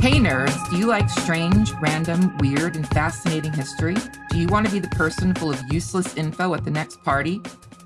Hey nerds, do you like strange, random, weird, and fascinating history? Do you want to be the person full of useless info at the next party?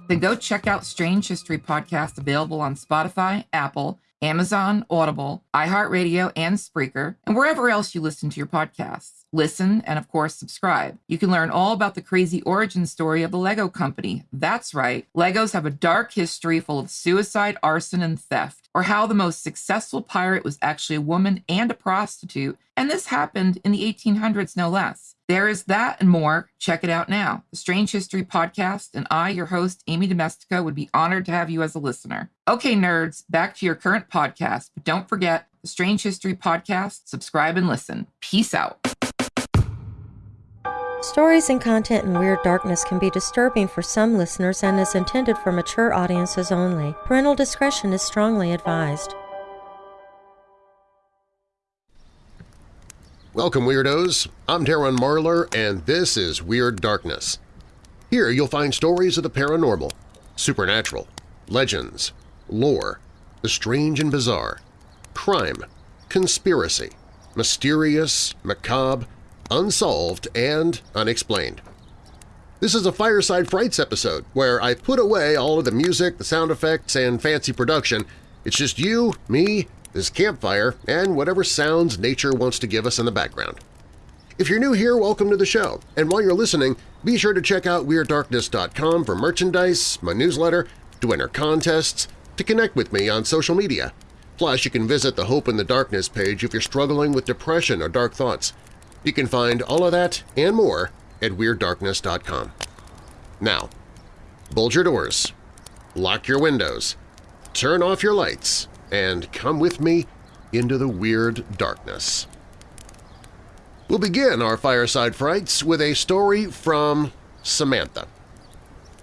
Then go check out Strange History Podcast available on Spotify, Apple, Amazon, Audible, iHeartRadio, and Spreaker, and wherever else you listen to your podcasts. Listen and, of course, subscribe. You can learn all about the crazy origin story of the Lego Company. That's right, Legos have a dark history full of suicide, arson, and theft, or how the most successful pirate was actually a woman and a prostitute, and this happened in the 1800s, no less. There is that and more. Check it out now. The Strange History Podcast, and I, your host, Amy Domestica, would be honored to have you as a listener. Okay, nerds, back to your current podcast, but don't forget the Strange History Podcast, subscribe and listen. Peace out. Stories and content in Weird Darkness can be disturbing for some listeners and is intended for mature audiences only. Parental discretion is strongly advised. Welcome, Weirdos! I'm Darren Marlar, and this is Weird Darkness. Here you'll find stories of the paranormal, supernatural, legends, lore, the strange and bizarre, crime, conspiracy, mysterious, macabre, unsolved, and unexplained. This is a Fireside Frights episode where I put away all of the music, the sound effects, and fancy production. It's just you, me, this campfire, and whatever sounds nature wants to give us in the background. If you're new here, welcome to the show, and while you're listening, be sure to check out WeirdDarkness.com for merchandise, my newsletter, to enter contests, to connect with me on social media. Plus, you can visit the Hope in the Darkness page if you're struggling with depression or dark thoughts. You can find all of that and more at WeirdDarkness.com. Now, bolt your doors, lock your windows, turn off your lights, and come with me into the weird darkness. We'll begin our Fireside Frights with a story from Samantha.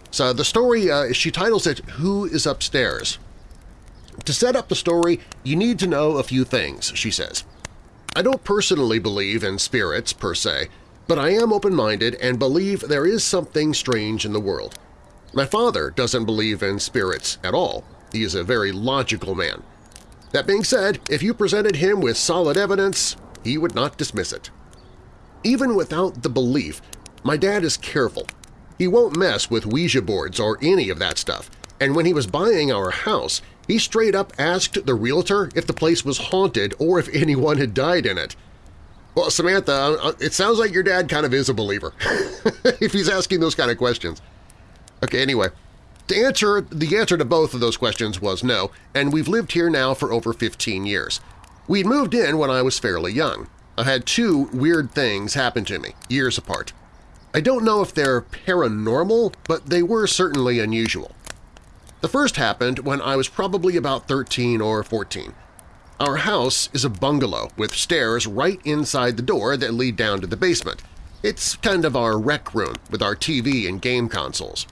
So the story, uh, she titles it Who is Upstairs? To set up the story, you need to know a few things, she says. I don't personally believe in spirits, per se, but I am open-minded and believe there is something strange in the world. My father doesn't believe in spirits at all. He is a very logical man. That being said, if you presented him with solid evidence, he would not dismiss it. Even without the belief, my dad is careful. He won't mess with Ouija boards or any of that stuff, and when he was buying our house, he straight up asked the realtor if the place was haunted or if anyone had died in it. Well, Samantha, uh, uh, it sounds like your dad kind of is a believer, if he's asking those kind of questions. Okay, anyway, to answer, the answer to both of those questions was no, and we've lived here now for over 15 years. We'd moved in when I was fairly young. I had two weird things happen to me, years apart. I don't know if they're paranormal, but they were certainly unusual. The first happened when I was probably about 13 or 14. Our house is a bungalow with stairs right inside the door that lead down to the basement. It's kind of our rec room with our TV and game consoles.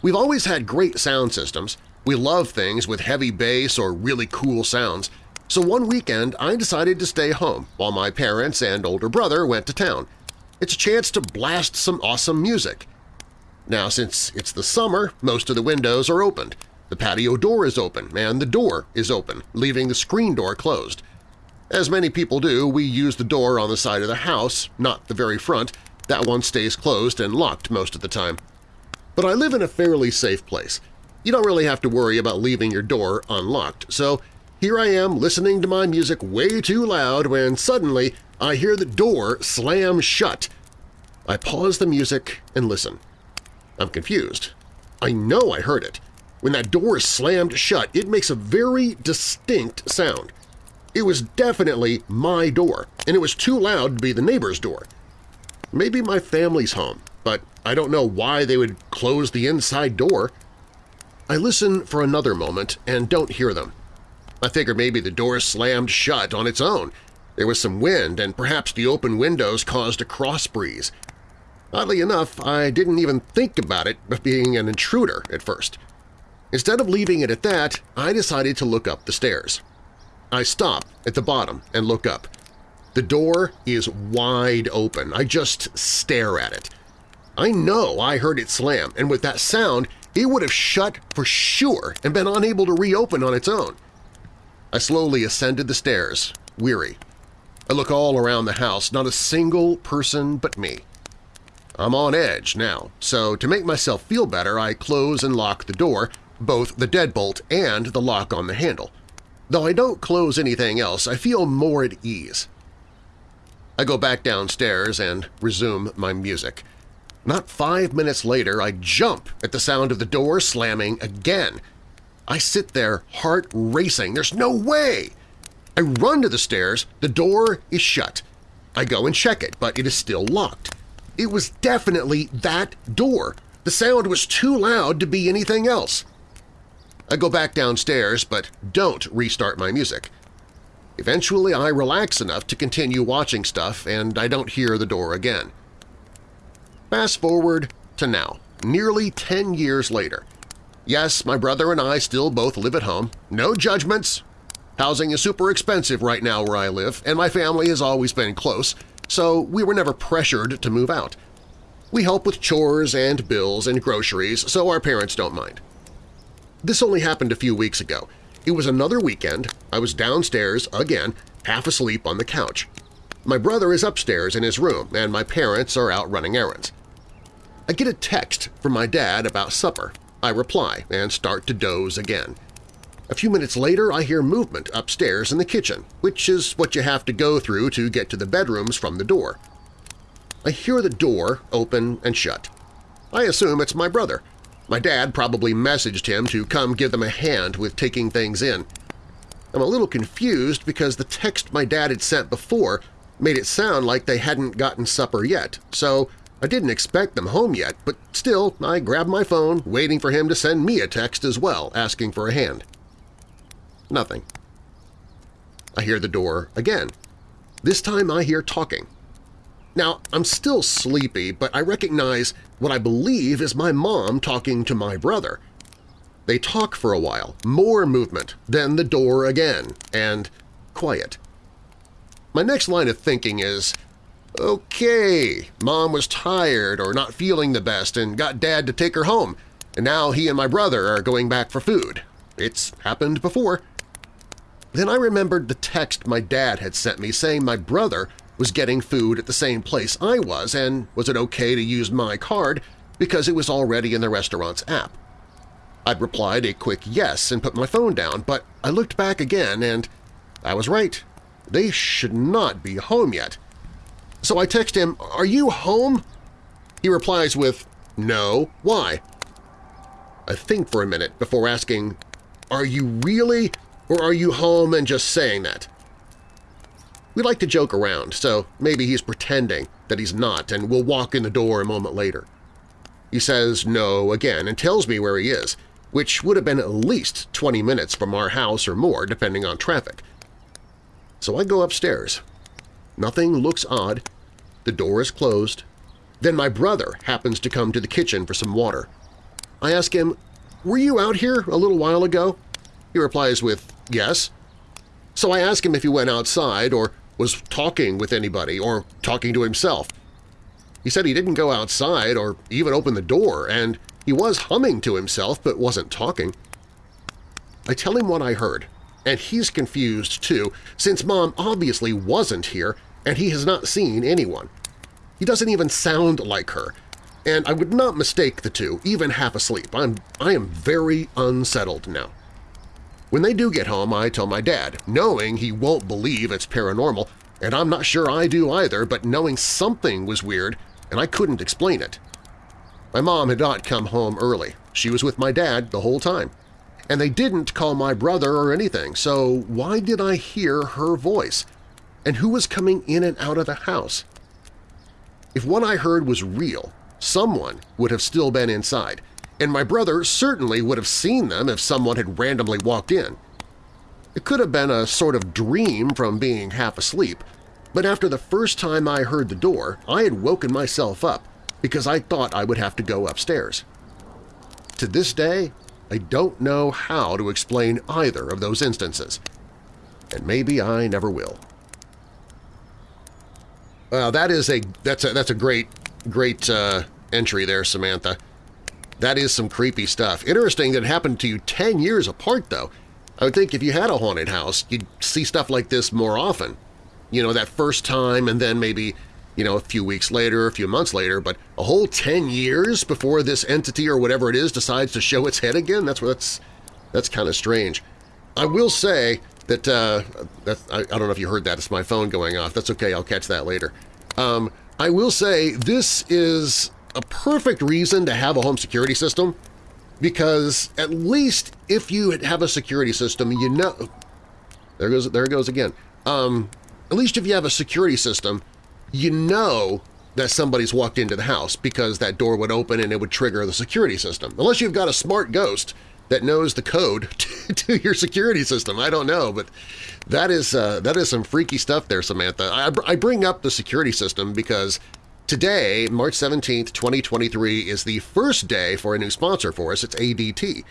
We've always had great sound systems. We love things with heavy bass or really cool sounds. So one weekend I decided to stay home while my parents and older brother went to town. It's a chance to blast some awesome music. Now, since it's the summer, most of the windows are opened. The patio door is open, and the door is open, leaving the screen door closed. As many people do, we use the door on the side of the house, not the very front. That one stays closed and locked most of the time. But I live in a fairly safe place. You don't really have to worry about leaving your door unlocked, so here I am listening to my music way too loud when suddenly I hear the door slam shut. I pause the music and listen. I'm confused. I know I heard it. When that door is slammed shut, it makes a very distinct sound. It was definitely my door, and it was too loud to be the neighbor's door. Maybe my family's home, but I don't know why they would close the inside door. I listen for another moment and don't hear them. I figure maybe the door slammed shut on its own. There was some wind and perhaps the open windows caused a cross breeze. Oddly enough, I didn't even think about it being an intruder at first. Instead of leaving it at that, I decided to look up the stairs. I stop at the bottom and look up. The door is wide open. I just stare at it. I know I heard it slam, and with that sound, it would have shut for sure and been unable to reopen on its own. I slowly ascended the stairs, weary. I look all around the house, not a single person but me. I'm on edge now, so to make myself feel better I close and lock the door, both the deadbolt and the lock on the handle. Though I don't close anything else, I feel more at ease. I go back downstairs and resume my music. Not five minutes later, I jump at the sound of the door slamming again. I sit there, heart racing. There's no way! I run to the stairs. The door is shut. I go and check it, but it is still locked. It was definitely that door. The sound was too loud to be anything else. I go back downstairs, but don't restart my music. Eventually, I relax enough to continue watching stuff, and I don't hear the door again. Fast forward to now, nearly 10 years later. Yes, my brother and I still both live at home. No judgments. Housing is super expensive right now where I live, and my family has always been close, so we were never pressured to move out. We help with chores and bills and groceries, so our parents don't mind. This only happened a few weeks ago. It was another weekend. I was downstairs, again, half asleep on the couch. My brother is upstairs in his room, and my parents are out running errands. I get a text from my dad about supper. I reply and start to doze again. A few minutes later, I hear movement upstairs in the kitchen, which is what you have to go through to get to the bedrooms from the door. I hear the door open and shut. I assume it's my brother. My dad probably messaged him to come give them a hand with taking things in. I'm a little confused because the text my dad had sent before made it sound like they hadn't gotten supper yet, so I didn't expect them home yet, but still I grabbed my phone, waiting for him to send me a text as well, asking for a hand. Nothing. I hear the door again. This time I hear talking. Now, I'm still sleepy, but I recognize what I believe is my mom talking to my brother. They talk for a while, more movement, then the door again, and quiet. My next line of thinking is, okay, mom was tired or not feeling the best and got dad to take her home, and now he and my brother are going back for food. It's happened before. Then I remembered the text my dad had sent me saying my brother was getting food at the same place I was and was it okay to use my card because it was already in the restaurant's app. I'd replied a quick yes and put my phone down, but I looked back again and I was right. They should not be home yet. So I text him, are you home? He replies with, no, why? I think for a minute before asking, are you really or are you home and just saying that? We like to joke around, so maybe he's pretending that he's not and will walk in the door a moment later. He says no again and tells me where he is, which would have been at least 20 minutes from our house or more depending on traffic. So I go upstairs. Nothing looks odd. The door is closed. Then my brother happens to come to the kitchen for some water. I ask him, were you out here a little while ago? He replies with, yes. So I ask him if he went outside or was talking with anybody or talking to himself. He said he didn't go outside or even open the door, and he was humming to himself but wasn't talking. I tell him what I heard, and he's confused too, since Mom obviously wasn't here and he has not seen anyone. He doesn't even sound like her, and I would not mistake the two, even half asleep. I'm, I am very unsettled now. When they do get home, I tell my dad, knowing he won't believe it's paranormal, and I'm not sure I do either, but knowing something was weird and I couldn't explain it. My mom had not come home early. She was with my dad the whole time. And they didn't call my brother or anything, so why did I hear her voice? And who was coming in and out of the house? If what I heard was real, someone would have still been inside, and my brother certainly would have seen them if someone had randomly walked in. It could have been a sort of dream from being half asleep, but after the first time I heard the door, I had woken myself up because I thought I would have to go upstairs. To this day, I don't know how to explain either of those instances, and maybe I never will. Well, that is a that's a that's a great great uh, entry there, Samantha. That is some creepy stuff. Interesting that it happened to you 10 years apart, though. I would think if you had a haunted house, you'd see stuff like this more often. you know, that first time and then maybe, you know, a few weeks later, a few months later, but a whole 10 years before this entity or whatever it is decides to show its head again? That's that's that's kind of strange. I will say that, uh, I, I, don't know if you heard that, it's my phone going off. That's okay, I'll catch that later. Um, I will say this is a perfect reason to have a home security system because at least if you have a security system, you know… There goes, there goes again. Um, at least if you have a security system, you know that somebody's walked into the house because that door would open and it would trigger the security system. Unless you've got a smart ghost that knows the code to, your security system. I don't know, but that is uh, that is some freaky stuff there, Samantha. I, I bring up the security system because today, March 17th, 2023, is the first day for a new sponsor for us. It's ADT,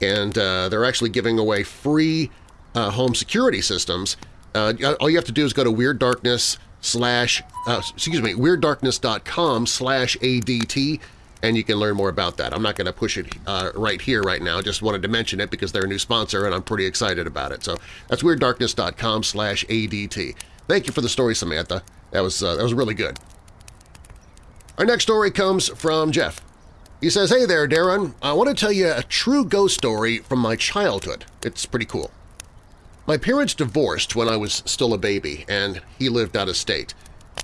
and uh, they're actually giving away free uh, home security systems. Uh, all you have to do is go to Weird Darkness slash, uh, excuse me, WeirdDarkness.com slash ADT and you can learn more about that. I'm not going to push it uh, right here right now, just wanted to mention it because they're a new sponsor and I'm pretty excited about it. So that's WeirdDarkness.com slash ADT. Thank you for the story, Samantha. That was, uh, that was really good. Our next story comes from Jeff. He says, Hey there, Darren. I want to tell you a true ghost story from my childhood. It's pretty cool. My parents divorced when I was still a baby, and he lived out of state.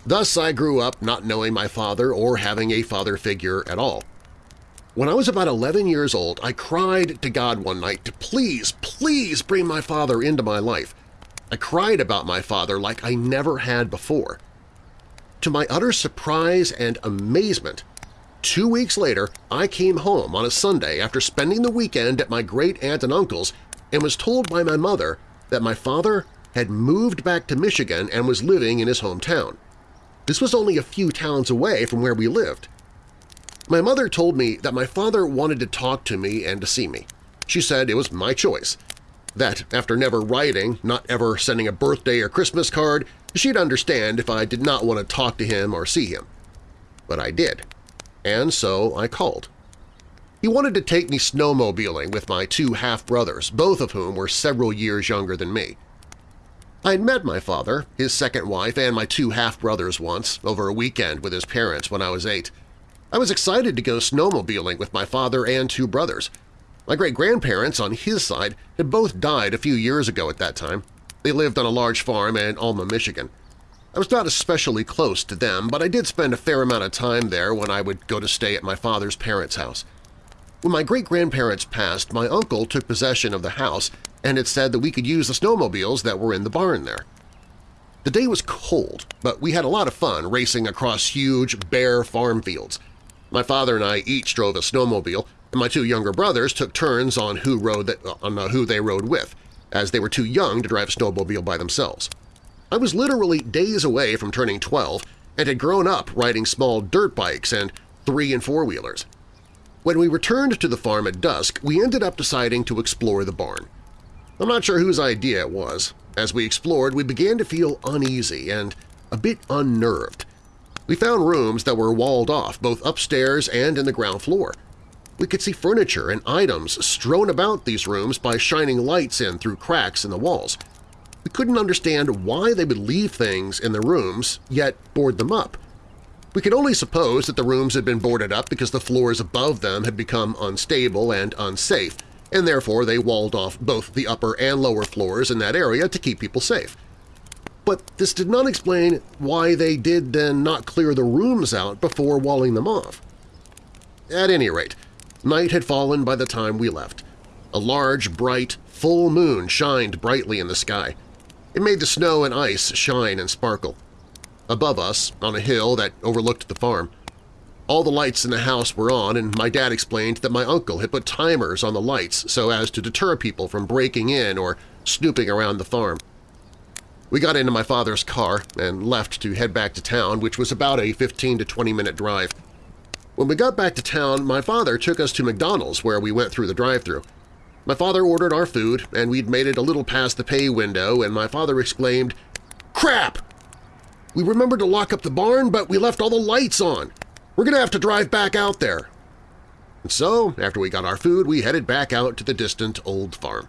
Thus, I grew up not knowing my father or having a father figure at all. When I was about 11 years old, I cried to God one night to please, please bring my father into my life. I cried about my father like I never had before. To my utter surprise and amazement, two weeks later I came home on a Sunday after spending the weekend at my great-aunt and uncle's and was told by my mother that my father had moved back to Michigan and was living in his hometown. This was only a few towns away from where we lived. My mother told me that my father wanted to talk to me and to see me. She said it was my choice. That after never writing, not ever sending a birthday or Christmas card, she'd understand if I did not want to talk to him or see him. But I did, and so I called. He wanted to take me snowmobiling with my two half-brothers, both of whom were several years younger than me. I had met my father, his second wife, and my two half-brothers once, over a weekend with his parents when I was eight. I was excited to go snowmobiling with my father and two brothers. My great-grandparents on his side had both died a few years ago at that time. They lived on a large farm in Alma, Michigan. I was not especially close to them, but I did spend a fair amount of time there when I would go to stay at my father's parents' house. When my great-grandparents passed, my uncle took possession of the house and it said that we could use the snowmobiles that were in the barn there. The day was cold, but we had a lot of fun racing across huge, bare farm fields. My father and I each drove a snowmobile, and my two younger brothers took turns on who, rode on who they rode with, as they were too young to drive a snowmobile by themselves. I was literally days away from turning 12 and had grown up riding small dirt bikes and three- and four-wheelers. When we returned to the farm at dusk, we ended up deciding to explore the barn. I'm not sure whose idea it was. As we explored, we began to feel uneasy and a bit unnerved. We found rooms that were walled off both upstairs and in the ground floor. We could see furniture and items strewn about these rooms by shining lights in through cracks in the walls. We couldn't understand why they would leave things in the rooms, yet board them up. We could only suppose that the rooms had been boarded up because the floors above them had become unstable and unsafe, and therefore they walled off both the upper and lower floors in that area to keep people safe. But this did not explain why they did then not clear the rooms out before walling them off. At any rate, night had fallen by the time we left. A large, bright, full moon shined brightly in the sky. It made the snow and ice shine and sparkle. Above us, on a hill that overlooked the farm, all the lights in the house were on, and my dad explained that my uncle had put timers on the lights so as to deter people from breaking in or snooping around the farm. We got into my father's car and left to head back to town, which was about a 15 to 20-minute drive. When we got back to town, my father took us to McDonald's where we went through the drive-thru. My father ordered our food, and we'd made it a little past the pay window, and my father exclaimed, "'Crap! We remembered to lock up the barn, but we left all the lights on. We're going to have to drive back out there. And so, after we got our food, we headed back out to the distant old farm.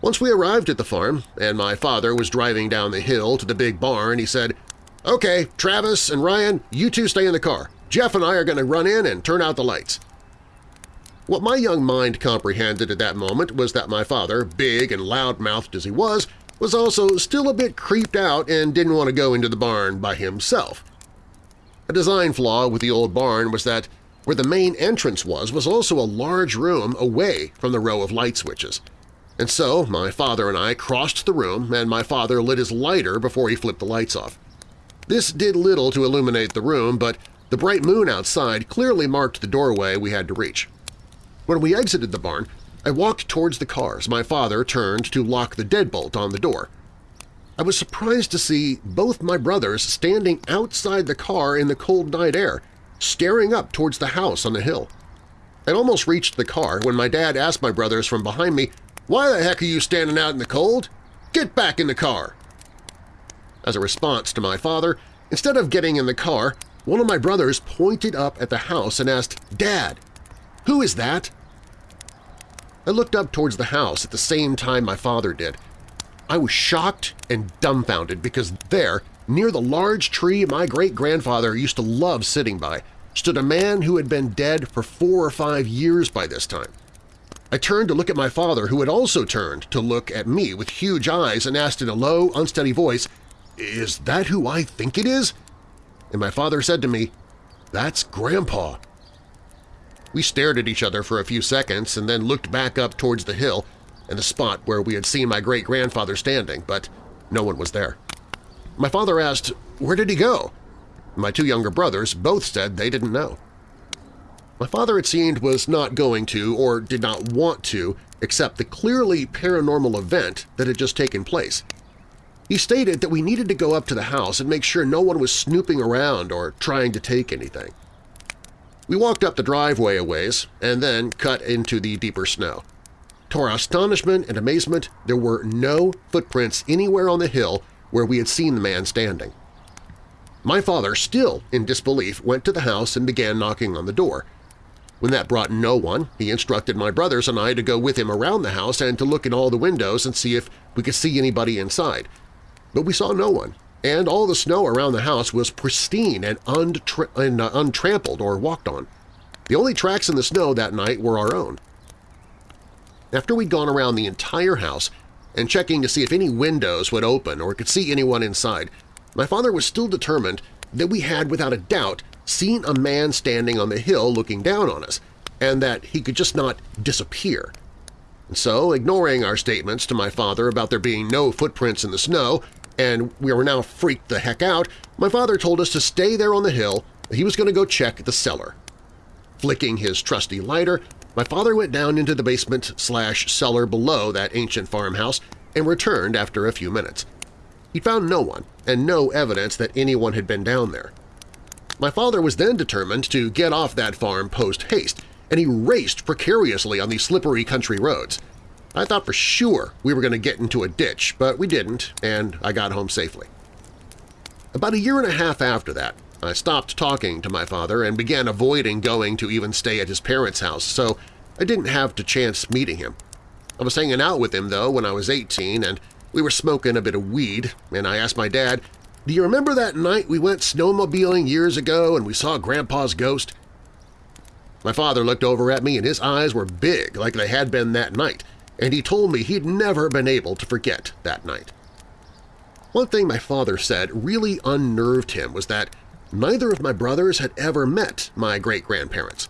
Once we arrived at the farm and my father was driving down the hill to the big barn, he said, Okay, Travis and Ryan, you two stay in the car. Jeff and I are going to run in and turn out the lights. What my young mind comprehended at that moment was that my father, big and loud-mouthed as he was, was also still a bit creeped out and didn't want to go into the barn by himself. A design flaw with the old barn was that where the main entrance was was also a large room away from the row of light switches. And so my father and I crossed the room and my father lit his lighter before he flipped the lights off. This did little to illuminate the room, but the bright moon outside clearly marked the doorway we had to reach. When we exited the barn, I walked towards the cars. My father turned to lock the deadbolt on the door. I was surprised to see both my brothers standing outside the car in the cold night air, staring up towards the house on the hill. I'd almost reached the car when my dad asked my brothers from behind me why the heck are you standing out in the cold? Get back in the car! As a response to my father, instead of getting in the car, one of my brothers pointed up at the house and asked, Dad, who is that? I looked up towards the house at the same time my father did. I was shocked and dumbfounded because there, near the large tree my great-grandfather used to love sitting by, stood a man who had been dead for four or five years by this time. I turned to look at my father, who had also turned to look at me with huge eyes and asked in a low, unsteady voice, "'Is that who I think it is?' And my father said to me, "'That's Grandpa.' We stared at each other for a few seconds and then looked back up towards the hill and the spot where we had seen my great-grandfather standing, but no one was there. My father asked, where did he go? My two younger brothers both said they didn't know. My father, it seemed, was not going to or did not want to accept the clearly paranormal event that had just taken place. He stated that we needed to go up to the house and make sure no one was snooping around or trying to take anything. We walked up the driveway a ways and then cut into the deeper snow. To our astonishment and amazement, there were no footprints anywhere on the hill where we had seen the man standing. My father, still in disbelief, went to the house and began knocking on the door. When that brought no one, he instructed my brothers and I to go with him around the house and to look in all the windows and see if we could see anybody inside. But we saw no one, and all the snow around the house was pristine and, and uh, untrampled or walked on. The only tracks in the snow that night were our own. After we'd gone around the entire house and checking to see if any windows would open or could see anyone inside, my father was still determined that we had, without a doubt, seen a man standing on the hill looking down on us, and that he could just not disappear. And so, ignoring our statements to my father about there being no footprints in the snow, and we were now freaked the heck out, my father told us to stay there on the hill, he was going to go check the cellar. Flicking his trusty lighter, my father went down into the basement slash cellar below that ancient farmhouse and returned after a few minutes. He found no one and no evidence that anyone had been down there. My father was then determined to get off that farm post-haste, and he raced precariously on these slippery country roads. I thought for sure we were going to get into a ditch, but we didn't, and I got home safely. About a year and a half after that, I stopped talking to my father and began avoiding going to even stay at his parents' house, so I didn't have to chance meeting him. I was hanging out with him, though, when I was 18, and we were smoking a bit of weed, and I asked my dad do you remember that night we went snowmobiling years ago and we saw Grandpa's ghost? My father looked over at me and his eyes were big like they had been that night, and he told me he'd never been able to forget that night. One thing my father said really unnerved him was that neither of my brothers had ever met my great-grandparents.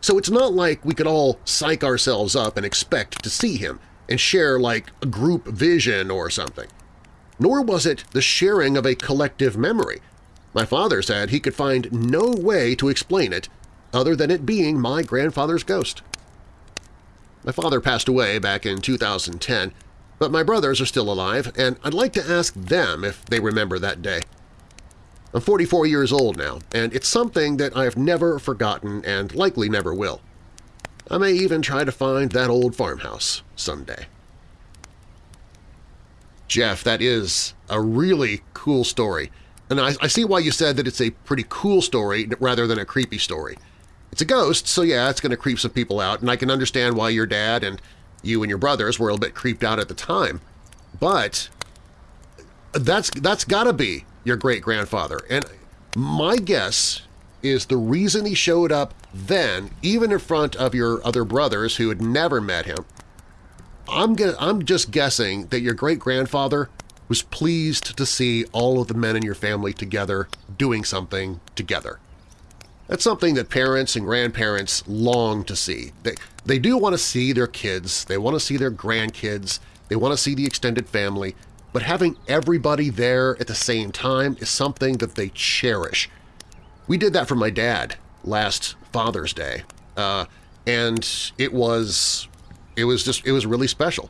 So it's not like we could all psych ourselves up and expect to see him and share like a group vision or something nor was it the sharing of a collective memory. My father said he could find no way to explain it other than it being my grandfather's ghost. My father passed away back in 2010, but my brothers are still alive, and I'd like to ask them if they remember that day. I'm 44 years old now, and it's something that I have never forgotten and likely never will. I may even try to find that old farmhouse someday. Jeff, that is a really cool story. And I, I, see why you said that it's a pretty cool story rather than a creepy story. It's a ghost, so yeah, it's going to creep some people out, and I can understand why your dad and you and your brothers were a bit creeped out at the time, but that's that's got to be your great-grandfather. And my guess is the reason he showed up then, even in front of your other brothers who had never met him, I'm, gonna, I'm just guessing that your great-grandfather was pleased to see all of the men in your family together doing something together. That's something that parents and grandparents long to see. They, they do want to see their kids, they want to see their grandkids, they want to see the extended family, but having everybody there at the same time is something that they cherish. We did that for my dad last Father's Day, uh, and it was it was just it was really special.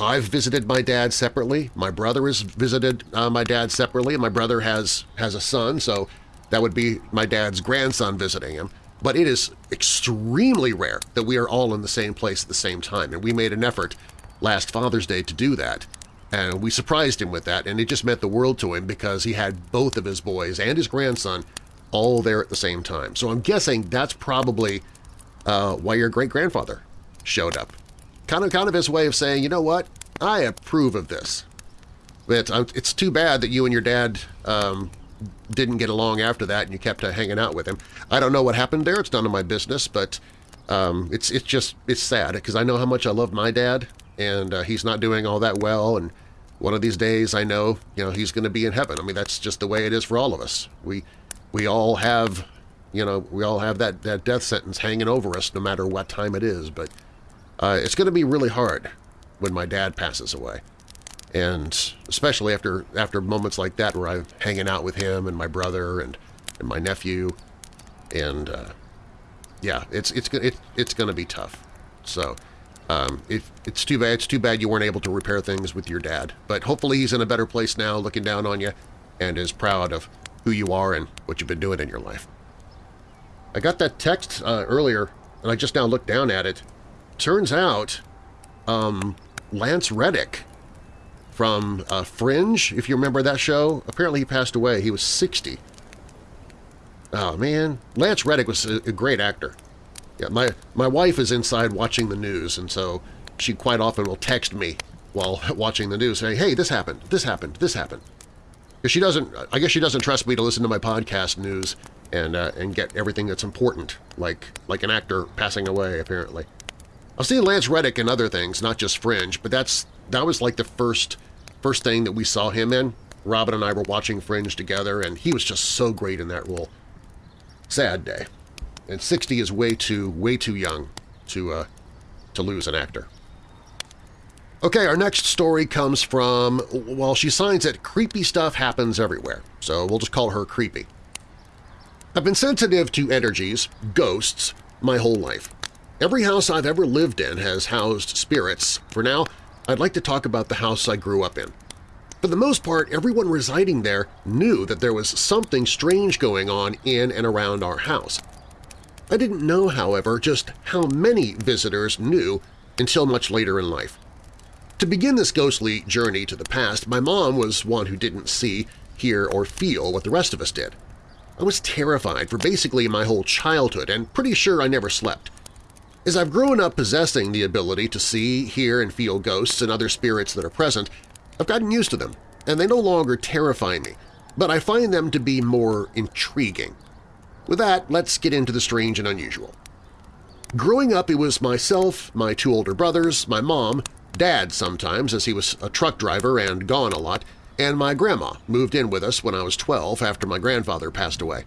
I've visited my dad separately. My brother has visited uh, my dad separately, and my brother has has a son, so that would be my dad's grandson visiting him. But it is extremely rare that we are all in the same place at the same time, and we made an effort last Father's Day to do that. And we surprised him with that, and it just meant the world to him because he had both of his boys and his grandson all there at the same time. So I'm guessing that's probably uh, why your great-grandfather showed up. Kind of, kind of his way of saying, you know what, I approve of this. But uh, it's too bad that you and your dad um, didn't get along after that and you kept uh, hanging out with him. I don't know what happened there. It's none of my business, but um, it's it's just it's sad because I know how much I love my dad and uh, he's not doing all that well. And one of these days, I know you know he's going to be in heaven. I mean, that's just the way it is for all of us. We we all have you know we all have that that death sentence hanging over us, no matter what time it is. But uh, it's going to be really hard when my dad passes away and especially after after moments like that where I'm hanging out with him and my brother and, and my nephew, and uh, yeah, it's it's it, it's going to be tough. So um, if it's too bad, it's too bad you weren't able to repair things with your dad. But hopefully he's in a better place now, looking down on you, and is proud of who you are and what you've been doing in your life. I got that text uh, earlier, and I just now looked down at it. Turns out, um, Lance Reddick from uh, Fringe, if you remember that show. Apparently he passed away. He was 60. Oh, man. Lance Reddick was a, a great actor. Yeah, my, my wife is inside watching the news, and so she quite often will text me while watching the news saying, hey, this happened, this happened, this happened. Because she doesn't, I guess she doesn't trust me to listen to my podcast news and, uh, and get everything that's important, like, like an actor passing away, apparently. I've seen Lance Reddick in other things, not just Fringe, but that's that was like the first First thing that we saw him in, Robin and I were watching Fringe together, and he was just so great in that role. Sad day. And 60 is way too, way too young to, uh, to lose an actor. Okay, our next story comes from, well, she signs it, creepy stuff happens everywhere, so we'll just call her Creepy. I've been sensitive to energies, ghosts, my whole life. Every house I've ever lived in has housed spirits. For now, I'd like to talk about the house I grew up in. For the most part, everyone residing there knew that there was something strange going on in and around our house. I didn't know, however, just how many visitors knew until much later in life. To begin this ghostly journey to the past, my mom was one who didn't see, hear, or feel what the rest of us did. I was terrified for basically my whole childhood and pretty sure I never slept. As I've grown up possessing the ability to see, hear, and feel ghosts and other spirits that are present, I've gotten used to them, and they no longer terrify me, but I find them to be more intriguing. With that, let's get into the strange and unusual. Growing up, it was myself, my two older brothers, my mom, Dad sometimes as he was a truck driver and gone a lot, and my grandma moved in with us when I was 12 after my grandfather passed away.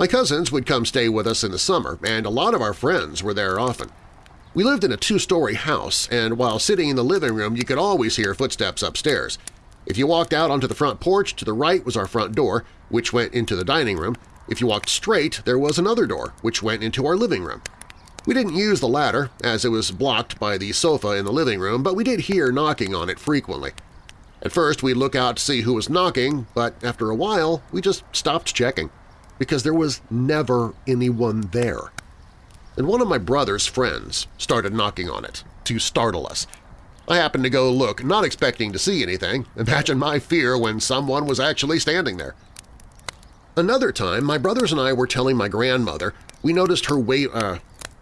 My cousins would come stay with us in the summer, and a lot of our friends were there often. We lived in a two-story house, and while sitting in the living room you could always hear footsteps upstairs. If you walked out onto the front porch, to the right was our front door, which went into the dining room. If you walked straight, there was another door, which went into our living room. We didn't use the ladder, as it was blocked by the sofa in the living room, but we did hear knocking on it frequently. At first, we'd look out to see who was knocking, but after a while, we just stopped checking because there was never anyone there. And one of my brother's friends started knocking on it to startle us. I happened to go look, not expecting to see anything. Imagine my fear when someone was actually standing there. Another time, my brothers and I were telling my grandmother we noticed her wa uh,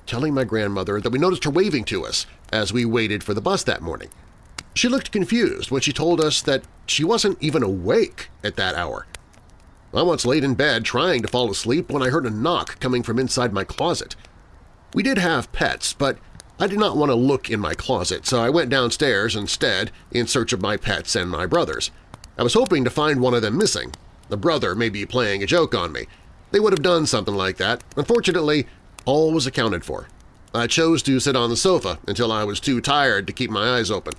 telling my grandmother that we noticed her waving to us as we waited for the bus that morning. She looked confused when she told us that she wasn't even awake at that hour. I once laid in bed trying to fall asleep when I heard a knock coming from inside my closet. We did have pets, but I did not want to look in my closet, so I went downstairs instead in search of my pets and my brothers. I was hoping to find one of them missing. The brother may be playing a joke on me. They would have done something like that. Unfortunately, all was accounted for. I chose to sit on the sofa until I was too tired to keep my eyes open.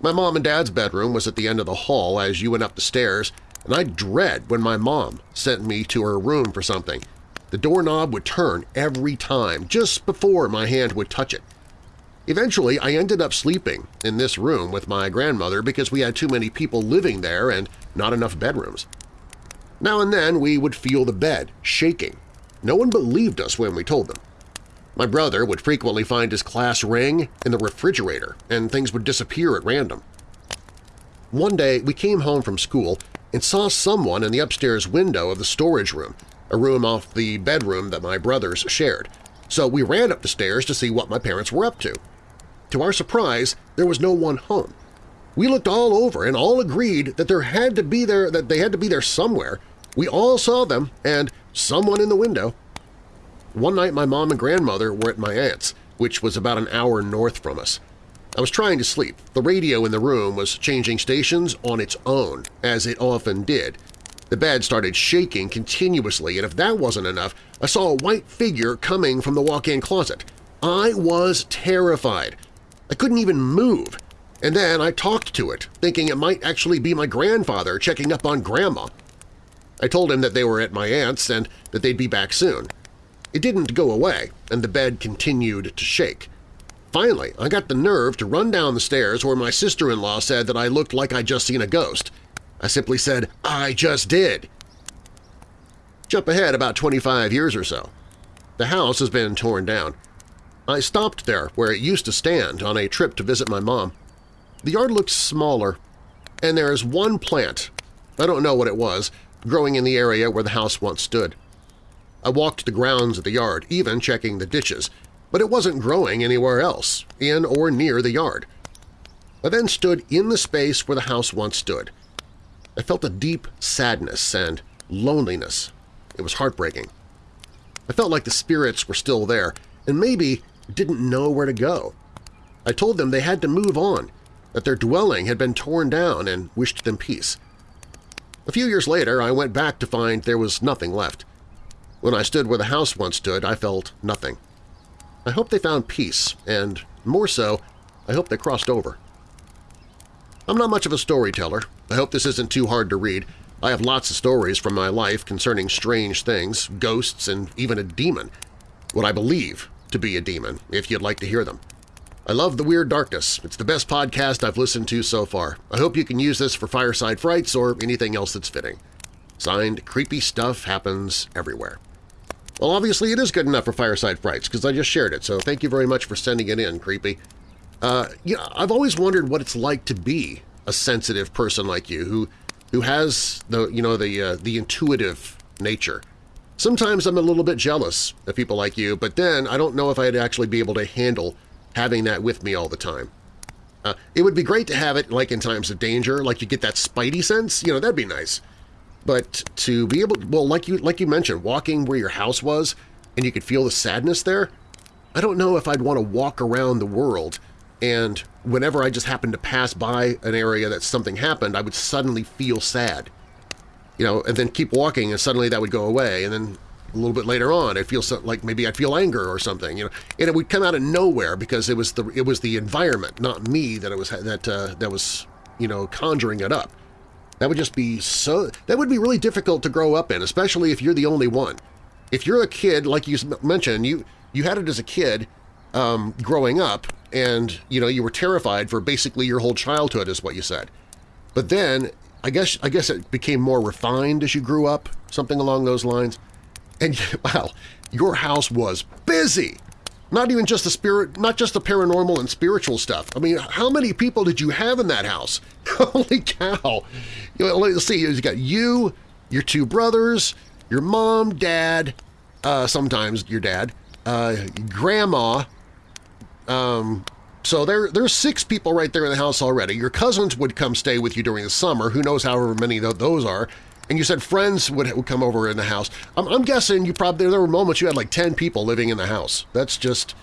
My mom and dad's bedroom was at the end of the hall as you went up the stairs, and I'd dread when my mom sent me to her room for something. The doorknob would turn every time, just before my hand would touch it. Eventually, I ended up sleeping in this room with my grandmother because we had too many people living there and not enough bedrooms. Now and then we would feel the bed shaking. No one believed us when we told them. My brother would frequently find his class ring in the refrigerator, and things would disappear at random. One day we came home from school and saw someone in the upstairs window of the storage room, a room off the bedroom that my brothers shared, so we ran up the stairs to see what my parents were up to. To our surprise, there was no one home. We looked all over and all agreed that there had to be there that they had to be there somewhere. We all saw them and someone in the window. One night my mom and grandmother were at my aunt's, which was about an hour north from us. I was trying to sleep. The radio in the room was changing stations on its own, as it often did. The bed started shaking continuously, and if that wasn't enough, I saw a white figure coming from the walk-in closet. I was terrified. I couldn't even move. And then I talked to it, thinking it might actually be my grandfather checking up on Grandma. I told him that they were at my aunt's and that they'd be back soon. It didn't go away, and the bed continued to shake. Finally, I got the nerve to run down the stairs where my sister-in-law said that I looked like I'd just seen a ghost. I simply said, I just did. Jump ahead about 25 years or so. The house has been torn down. I stopped there where it used to stand on a trip to visit my mom. The yard looks smaller, and there is one plant, I don't know what it was, growing in the area where the house once stood. I walked the grounds of the yard, even checking the ditches, but it wasn't growing anywhere else, in or near the yard. I then stood in the space where the house once stood. I felt a deep sadness and loneliness. It was heartbreaking. I felt like the spirits were still there and maybe didn't know where to go. I told them they had to move on, that their dwelling had been torn down and wished them peace. A few years later, I went back to find there was nothing left. When I stood where the house once stood, I felt nothing. I hope they found peace, and more so, I hope they crossed over. I'm not much of a storyteller. I hope this isn't too hard to read. I have lots of stories from my life concerning strange things, ghosts, and even a demon. What I believe to be a demon, if you'd like to hear them. I love The Weird Darkness. It's the best podcast I've listened to so far. I hope you can use this for Fireside Frights or anything else that's fitting. Signed, Creepy Stuff Happens Everywhere. Well, obviously it is good enough for Fireside Frights because I just shared it, so thank you very much for sending it in, Creepy. Uh, you know, I've always wondered what it's like to be a sensitive person like you who who has the you know the uh, the intuitive nature. Sometimes I'm a little bit jealous of people like you, but then I don't know if I'd actually be able to handle having that with me all the time. Uh, it would be great to have it like in times of danger, like you get that spidey sense, you know, that'd be nice. But to be able, well, like you like you mentioned, walking where your house was and you could feel the sadness there, I don't know if I'd want to walk around the world and whenever I just happened to pass by an area that something happened, I would suddenly feel sad. You know, and then keep walking and suddenly that would go away, and then a little bit later on, it feels like maybe I'd feel anger or something, you know, and it would come out of nowhere because it was the it was the environment, not me, that it was that uh, that was you know conjuring it up. That would just be so that would be really difficult to grow up in, especially if you're the only one. If you're a kid, like you mentioned, you you had it as a kid um, growing up, and you know you were terrified for basically your whole childhood, is what you said. But then I guess I guess it became more refined as you grew up, something along those lines. And wow, your house was busy. Not even just the spirit, not just the paranormal and spiritual stuff. I mean, how many people did you have in that house? Holy cow! You know, let's see, you got you, your two brothers, your mom, dad, uh, sometimes your dad, uh, grandma, um, So there, there's six people right there in the house already. Your cousins would come stay with you during the summer. Who knows however many those are. And you said friends would, would come over in the house. I'm, I'm guessing you probably there were moments you had like 10 people living in the house. That's just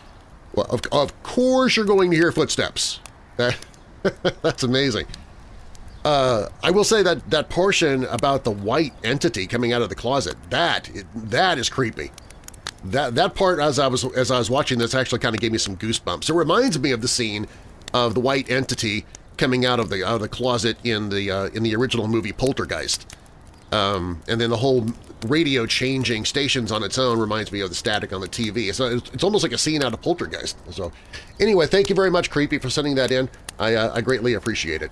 well, of, of course you're going to hear footsteps. That's amazing. Uh, I will say that that portion about the white entity coming out of the closet, that that is creepy. That that part, as I was as I was watching this, actually kind of gave me some goosebumps. It reminds me of the scene of the white entity coming out of the out of the closet in the uh, in the original movie Poltergeist. Um, and then the whole radio changing stations on its own reminds me of the static on the TV. So it's, it's almost like a scene out of Poltergeist. So anyway, thank you very much, Creepy, for sending that in. I, uh, I greatly appreciate it.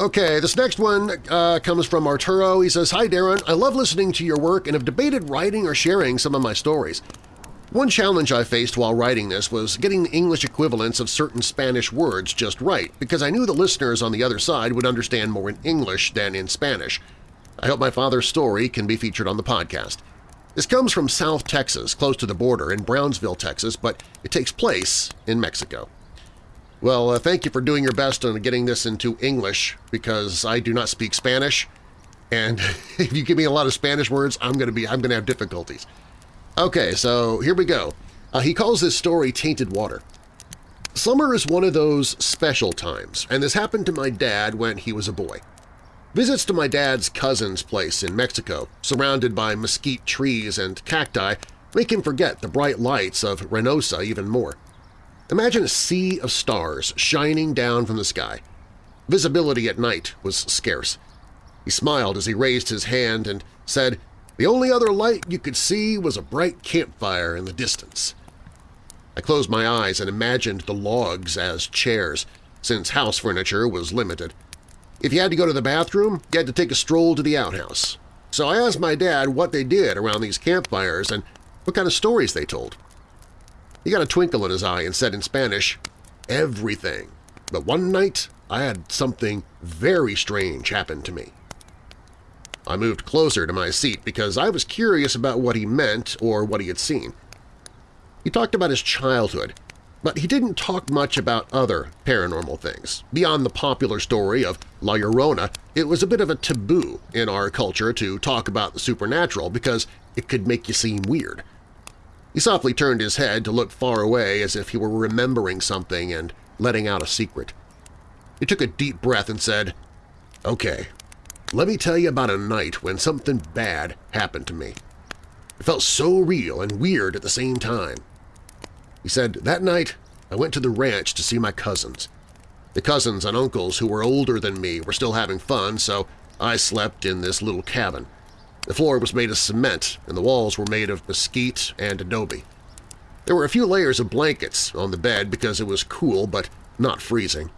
Okay, this next one uh, comes from Arturo. He says, Hi Darren, I love listening to your work and have debated writing or sharing some of my stories. One challenge I faced while writing this was getting the English equivalents of certain Spanish words just right, because I knew the listeners on the other side would understand more in English than in Spanish. I hope my father's story can be featured on the podcast. This comes from South Texas, close to the border in Brownsville, Texas, but it takes place in Mexico. Well, uh, thank you for doing your best on getting this into English because I do not speak Spanish, and if you give me a lot of Spanish words, I'm going to be I'm going to have difficulties. Okay, so here we go. Uh, he calls this story Tainted Water. Summer is one of those special times, and this happened to my dad when he was a boy. Visits to my dad's cousin's place in Mexico, surrounded by mesquite trees and cacti, make him forget the bright lights of Reynosa even more. Imagine a sea of stars shining down from the sky. Visibility at night was scarce. He smiled as he raised his hand and said, the only other light you could see was a bright campfire in the distance. I closed my eyes and imagined the logs as chairs, since house furniture was limited. If you had to go to the bathroom, you had to take a stroll to the outhouse. So I asked my dad what they did around these campfires and what kind of stories they told. He got a twinkle in his eye and said in Spanish, everything. But one night I had something very strange happen to me. I moved closer to my seat because I was curious about what he meant or what he had seen. He talked about his childhood, but he didn't talk much about other paranormal things. Beyond the popular story of La Llorona, it was a bit of a taboo in our culture to talk about the supernatural because it could make you seem weird. He softly turned his head to look far away as if he were remembering something and letting out a secret. He took a deep breath and said, Okay, let me tell you about a night when something bad happened to me. It felt so real and weird at the same time. He said, that night I went to the ranch to see my cousins. The cousins and uncles who were older than me were still having fun, so I slept in this little cabin. The floor was made of cement and the walls were made of mesquite and adobe. There were a few layers of blankets on the bed because it was cool but not freezing.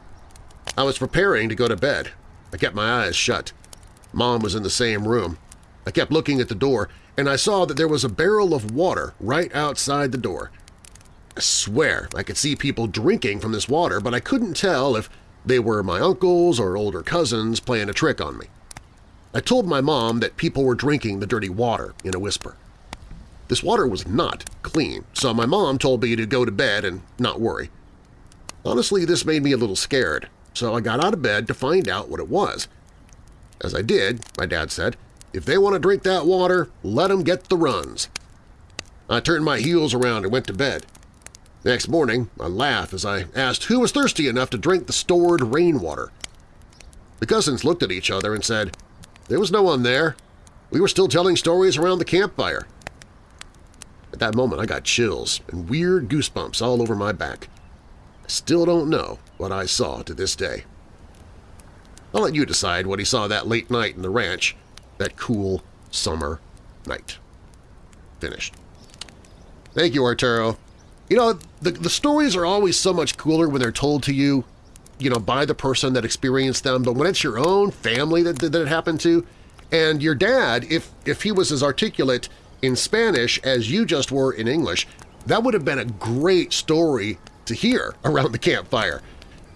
I was preparing to go to bed. I kept my eyes shut. Mom was in the same room. I kept looking at the door, and I saw that there was a barrel of water right outside the door. I swear I could see people drinking from this water, but I couldn't tell if they were my uncles or older cousins playing a trick on me. I told my mom that people were drinking the dirty water in a whisper. This water was not clean, so my mom told me to go to bed and not worry. Honestly, this made me a little scared, so I got out of bed to find out what it was. As I did, my dad said, if they want to drink that water, let them get the runs. I turned my heels around and went to bed. Next morning, I laughed as I asked who was thirsty enough to drink the stored rainwater. The cousins looked at each other and said, There was no one there. We were still telling stories around the campfire. At that moment, I got chills and weird goosebumps all over my back. I still don't know what I saw to this day. I'll let you decide what he saw that late night in the ranch, that cool summer night. Finished. Thank you, Arturo. You know, the, the stories are always so much cooler when they're told to you, you know, by the person that experienced them, but when it's your own family that, that it happened to, and your dad, if, if he was as articulate in Spanish as you just were in English, that would have been a great story to hear around the campfire.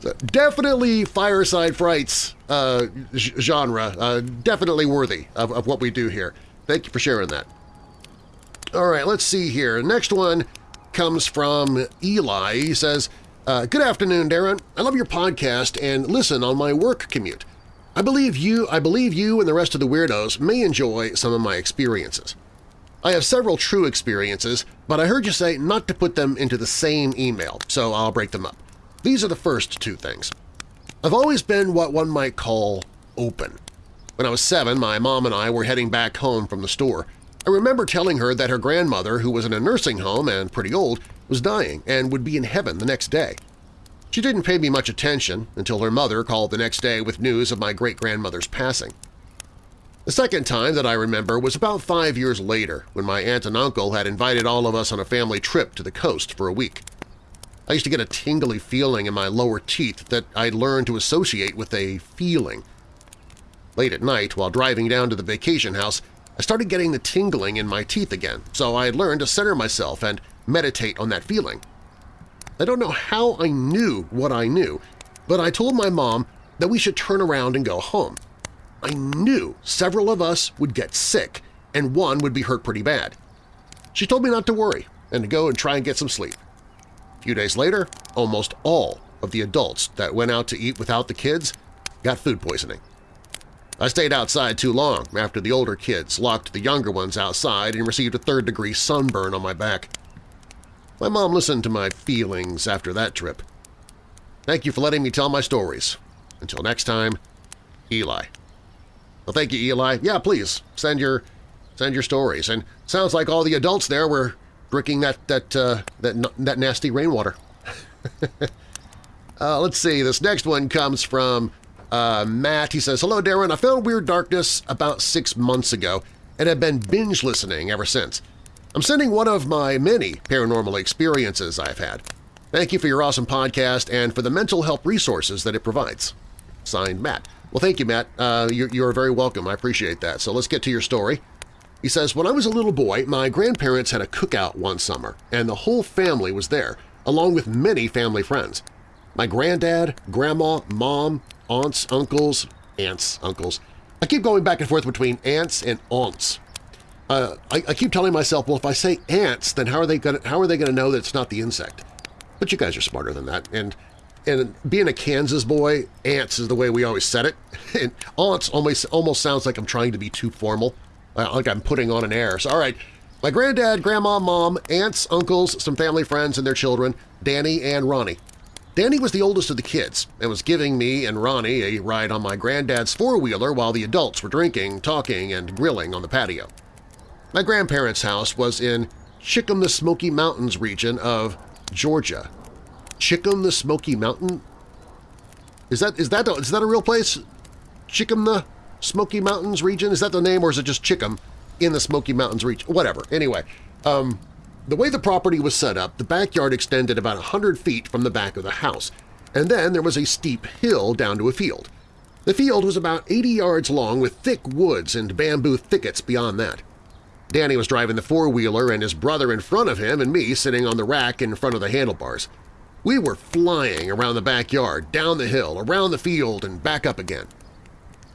So definitely Fireside Frights uh, genre, uh, definitely worthy of, of what we do here. Thank you for sharing that. All right, let's see here. Next one comes from Eli. He says, Uh, good afternoon, Darren. I love your podcast and listen on my work commute. I believe you I believe you and the rest of the weirdos may enjoy some of my experiences. I have several true experiences, but I heard you say not to put them into the same email, so I'll break them up. These are the first two things. I've always been what one might call open. When I was seven, my mom and I were heading back home from the store. I remember telling her that her grandmother, who was in a nursing home and pretty old, was dying and would be in heaven the next day. She didn't pay me much attention until her mother called the next day with news of my great-grandmother's passing. The second time that I remember was about five years later when my aunt and uncle had invited all of us on a family trip to the coast for a week. I used to get a tingly feeling in my lower teeth that I'd learned to associate with a feeling. Late at night, while driving down to the vacation house, I started getting the tingling in my teeth again, so I had learned to center myself and meditate on that feeling. I don't know how I knew what I knew, but I told my mom that we should turn around and go home. I knew several of us would get sick and one would be hurt pretty bad. She told me not to worry and to go and try and get some sleep. A few days later, almost all of the adults that went out to eat without the kids got food poisoning. I stayed outside too long after the older kids locked the younger ones outside and received a third-degree sunburn on my back. My mom listened to my feelings after that trip. Thank you for letting me tell my stories. Until next time, Eli. Well, thank you, Eli. Yeah, please, send your send your stories. And sounds like all the adults there were drinking that that uh, that that nasty rainwater. uh, let's see. This next one comes from uh, Matt. He says, "Hello, Darren. I found Weird Darkness about six months ago and have been binge listening ever since. I'm sending one of my many paranormal experiences I've had. Thank you for your awesome podcast and for the mental health resources that it provides." Signed, Matt. Well, thank you, Matt. Uh, you're, you're very welcome. I appreciate that. So let's get to your story. He says, When I was a little boy, my grandparents had a cookout one summer, and the whole family was there, along with many family friends. My granddad, grandma, mom, aunts, uncles, aunts, uncles. I keep going back and forth between aunts and aunts. Uh, I, I, keep telling myself, well, if I say ants, then how are they going how are they going to know that it's not the insect? But you guys are smarter than that, and and being a Kansas boy, ants is the way we always said it. And aunts almost almost sounds like I'm trying to be too formal like I'm putting on an air. So, all right, my granddad, grandma, mom, aunts, uncles, some family friends and their children, Danny and Ronnie. Danny was the oldest of the kids and was giving me and Ronnie a ride on my granddad's four-wheeler while the adults were drinking, talking, and grilling on the patio. My grandparents' house was in Chickam the Smoky Mountains region of Georgia. Chickam the Smoky Mountain? Is that is that a, is that a real place? Chickam the Smoky Mountains region? Is that the name or is it just Chickham in the Smoky Mountains region? Whatever. Anyway, um, the way the property was set up, the backyard extended about 100 feet from the back of the house, and then there was a steep hill down to a field. The field was about 80 yards long with thick woods and bamboo thickets beyond that. Danny was driving the four-wheeler and his brother in front of him and me sitting on the rack in front of the handlebars. We were flying around the backyard, down the hill, around the field, and back up again.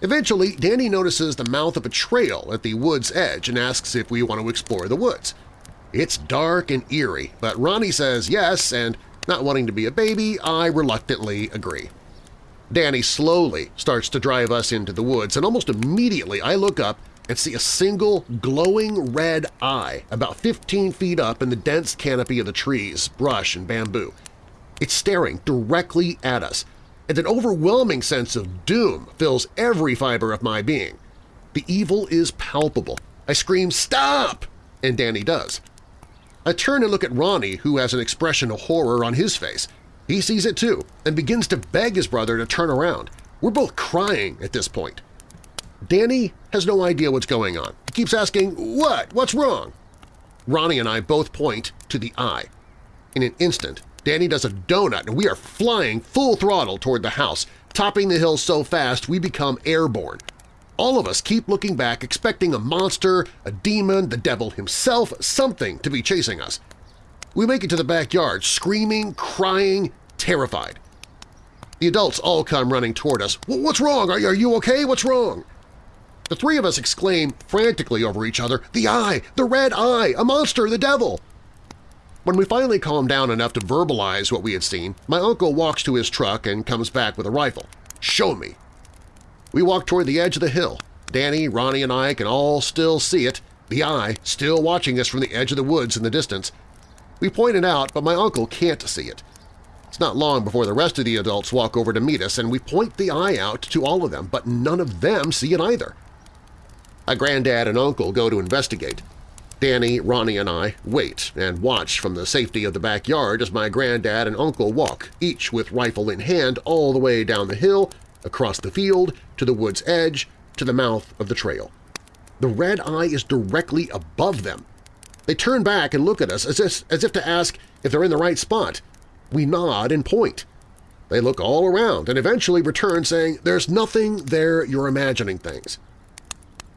Eventually, Danny notices the mouth of a trail at the wood's edge and asks if we want to explore the woods. It's dark and eerie, but Ronnie says yes, and not wanting to be a baby, I reluctantly agree. Danny slowly starts to drive us into the woods, and almost immediately I look up and see a single glowing red eye about 15 feet up in the dense canopy of the trees, brush, and bamboo. It's staring directly at us, and an overwhelming sense of doom fills every fiber of my being. The evil is palpable. I scream, "Stop!" and Danny does. I turn and look at Ronnie, who has an expression of horror on his face. He sees it too and begins to beg his brother to turn around. We're both crying at this point. Danny has no idea what's going on. He keeps asking, what? What's wrong? Ronnie and I both point to the eye. In an instant, Danny does a donut and we are flying full throttle toward the house, topping the hill so fast we become airborne. All of us keep looking back, expecting a monster, a demon, the devil himself, something to be chasing us. We make it to the backyard, screaming, crying, terrified. The adults all come running toward us. What's wrong? Are you okay? What's wrong? The three of us exclaim frantically over each other, The eye! The red eye! A monster! The devil! When we finally calm down enough to verbalize what we had seen, my uncle walks to his truck and comes back with a rifle. Show me! We walk toward the edge of the hill. Danny, Ronnie, and I can all still see it, the eye still watching us from the edge of the woods in the distance. We point it out, but my uncle can't see it. It's not long before the rest of the adults walk over to meet us, and we point the eye out to all of them, but none of them see it either. My granddad and uncle go to investigate. Danny, Ronnie, and I wait and watch from the safety of the backyard as my granddad and uncle walk, each with rifle in hand all the way down the hill, across the field, to the wood's edge, to the mouth of the trail. The red eye is directly above them. They turn back and look at us as if, as if to ask if they're in the right spot. We nod and point. They look all around and eventually return saying, there's nothing there, you're imagining things.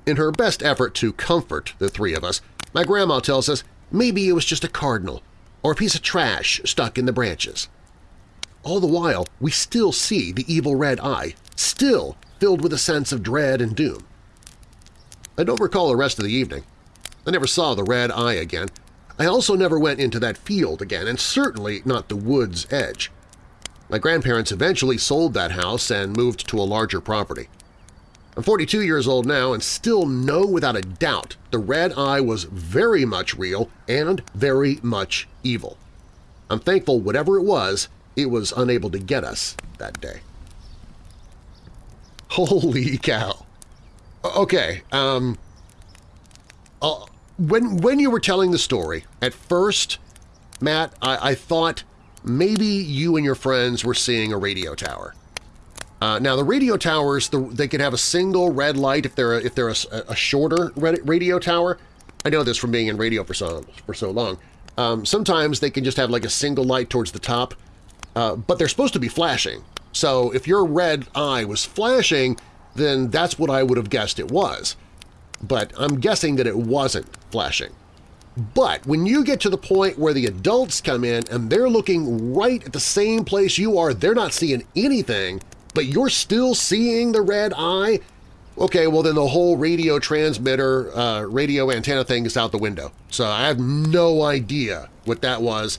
In her best effort to comfort the three of us, my grandma tells us maybe it was just a cardinal or a piece of trash stuck in the branches. All the while, we still see the evil red eye, still filled with a sense of dread and doom. I don't recall the rest of the evening. I never saw the red eye again. I also never went into that field again, and certainly not the wood's edge. My grandparents eventually sold that house and moved to a larger property. I'm 42 years old now and still know without a doubt the red eye was very much real and very much evil. I'm thankful whatever it was, it was unable to get us that day. Holy cow! Okay, um... Uh, when, when you were telling the story, at first, Matt, I, I thought maybe you and your friends were seeing a radio tower. Uh, now, the radio towers, the, they can have a single red light if they're a, if they're a, a shorter radio tower. I know this from being in radio for so, for so long. Um, sometimes they can just have like a single light towards the top, uh, but they're supposed to be flashing. So if your red eye was flashing, then that's what I would have guessed it was. But I'm guessing that it wasn't flashing. But when you get to the point where the adults come in and they're looking right at the same place you are, they're not seeing anything, but you're still seeing the red eye? Okay, well then the whole radio transmitter, uh, radio antenna thing is out the window. So I have no idea what that was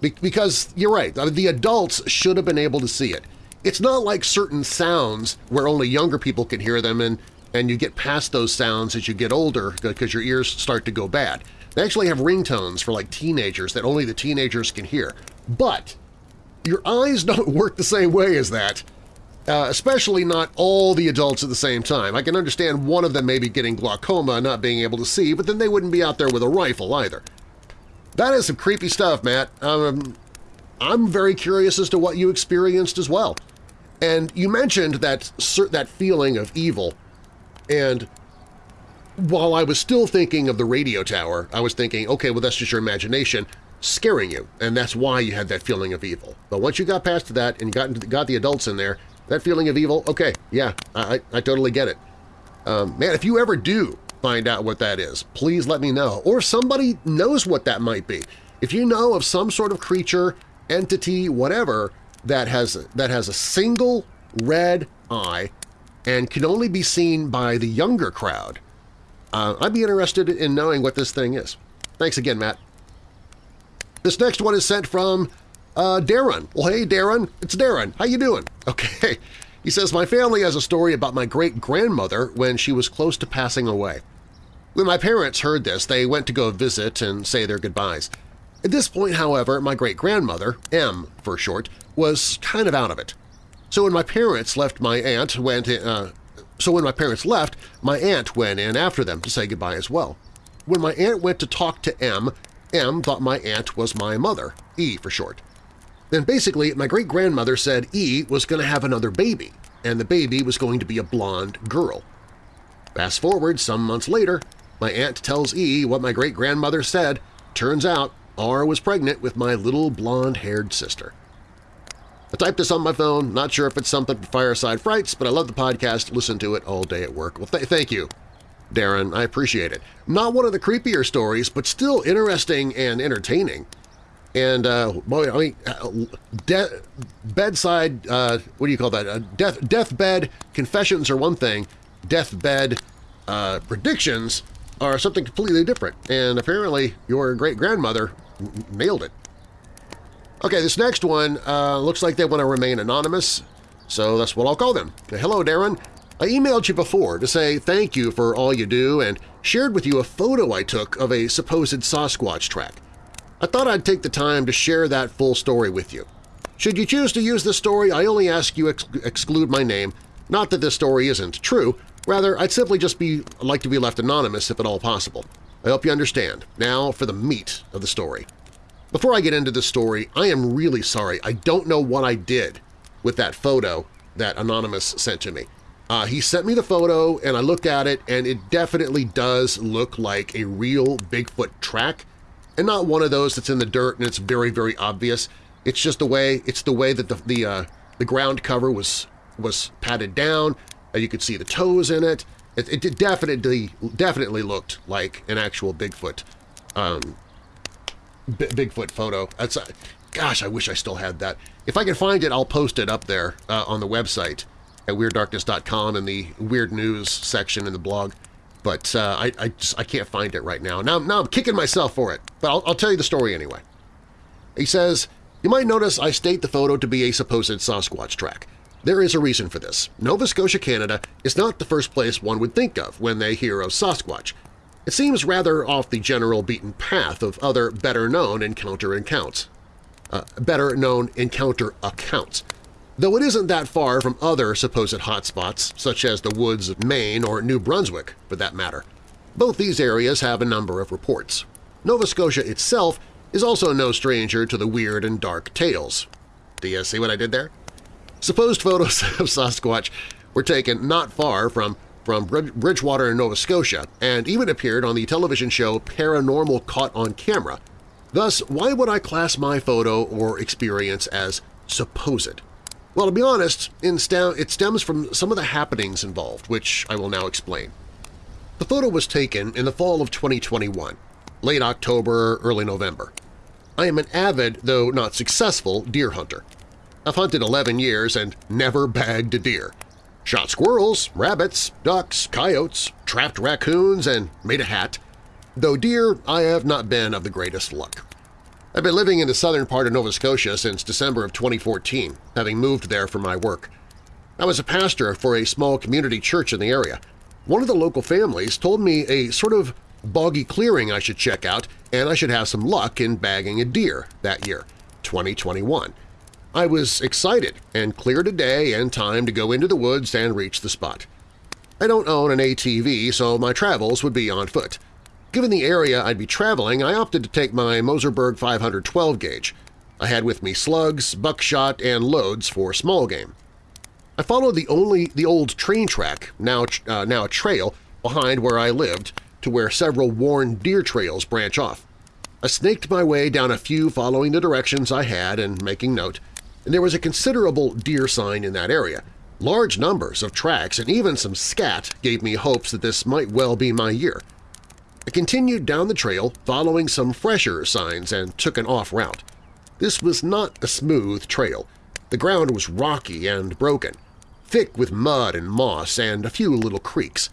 Be because you're right, the adults should have been able to see it. It's not like certain sounds where only younger people can hear them and, and you get past those sounds as you get older because your ears start to go bad. They actually have ringtones for like teenagers that only the teenagers can hear. But your eyes don't work the same way as that. Uh, especially not all the adults at the same time. I can understand one of them maybe getting glaucoma and not being able to see, but then they wouldn't be out there with a rifle either. That is some creepy stuff, Matt. Um, I'm very curious as to what you experienced as well. And you mentioned that, that feeling of evil, and while I was still thinking of the radio tower, I was thinking, okay, well that's just your imagination scaring you, and that's why you had that feeling of evil. But once you got past that and got, got the adults in there, that feeling of evil, okay, yeah, I, I totally get it. Um, man, if you ever do find out what that is, please let me know. Or somebody knows what that might be. If you know of some sort of creature, entity, whatever, that has, that has a single red eye and can only be seen by the younger crowd, uh, I'd be interested in knowing what this thing is. Thanks again, Matt. This next one is sent from uh, Darren. Well, hey, Darren. It's Darren. How you doing? Okay. He says, my family has a story about my great-grandmother when she was close to passing away. When my parents heard this, they went to go visit and say their goodbyes. At this point, however, my great-grandmother, M for short, was kind of out of it. So when my parents left my aunt went in, uh, so when my parents left, my aunt went in after them to say goodbye as well. When my aunt went to talk to M, M thought my aunt was my mother, E for short. Then basically, my great-grandmother said E was going to have another baby, and the baby was going to be a blonde girl. Fast forward some months later, my aunt tells E what my great-grandmother said. Turns out R was pregnant with my little blonde-haired sister. I typed this on my phone, not sure if it's something for Fireside Frights, but I love the podcast, listen to it all day at work. Well, th thank you, Darren. I appreciate it. Not one of the creepier stories, but still interesting and entertaining. And, uh, boy, I mean, uh, bedside, uh, what do you call that? Uh, death, deathbed confessions are one thing. Deathbed uh, predictions are something completely different. And apparently your great-grandmother nailed it. Okay, this next one uh, looks like they want to remain anonymous, so that's what I'll call them. Hello, Darren. I emailed you before to say thank you for all you do and shared with you a photo I took of a supposed Sasquatch track. I thought I'd take the time to share that full story with you. Should you choose to use this story, I only ask you ex exclude my name. Not that this story isn't true, rather I'd simply just be like to be left anonymous if at all possible. I hope you understand. Now for the meat of the story. Before I get into this story, I am really sorry. I don't know what I did with that photo that Anonymous sent to me. Uh, he sent me the photo and I looked at it and it definitely does look like a real Bigfoot track and not one of those that's in the dirt and it's very, very obvious. It's just the way it's the way that the the, uh, the ground cover was was patted down. and you could see the toes in it. It, it definitely definitely looked like an actual Bigfoot um, Bigfoot photo. That's uh, gosh, I wish I still had that. If I can find it, I'll post it up there uh, on the website at WeirdDarkness.com in the Weird News section in the blog. But uh, I, I, just I can't find it right now. Now, now I'm kicking myself for it, but I'll, I'll tell you the story anyway. He says, you might notice I state the photo to be a supposed Sasquatch track. There is a reason for this. Nova Scotia, Canada is not the first place one would think of when they hear of Sasquatch. It seems rather off the general beaten path of other better-known encounter accounts. Uh, better-known encounter accounts, though it isn't that far from other supposed hotspots such as the woods of Maine or New Brunswick, for that matter. Both these areas have a number of reports. Nova Scotia itself is also no stranger to the weird and dark tales. Do you see what I did there? Supposed photos of Sasquatch were taken not far from, from Bridgewater, Nova Scotia, and even appeared on the television show Paranormal Caught on Camera. Thus, why would I class my photo or experience as supposed? Well, to be honest, it stems from some of the happenings involved, which I will now explain. The photo was taken in the fall of 2021, late October, early November. I am an avid, though not successful, deer hunter. I've hunted 11 years and never bagged a deer. Shot squirrels, rabbits, ducks, coyotes, trapped raccoons, and made a hat. Though deer, I have not been of the greatest luck. I've been living in the southern part of Nova Scotia since December of 2014, having moved there for my work. I was a pastor for a small community church in the area. One of the local families told me a sort of boggy clearing I should check out and I should have some luck in bagging a deer that year, 2021. I was excited and cleared a day and time to go into the woods and reach the spot. I don't own an ATV, so my travels would be on foot. Given the area I'd be traveling, I opted to take my Moserberg 512 gauge. I had with me slugs, buckshot, and loads for small game. I followed the only the old train track, now, uh, now a trail, behind where I lived to where several worn deer trails branch off. I snaked my way down a few following the directions I had and making note and there was a considerable deer sign in that area. Large numbers of tracks and even some scat gave me hopes that this might well be my year. I continued down the trail following some fresher signs and took an off route. This was not a smooth trail. The ground was rocky and broken, thick with mud and moss and a few little creeks.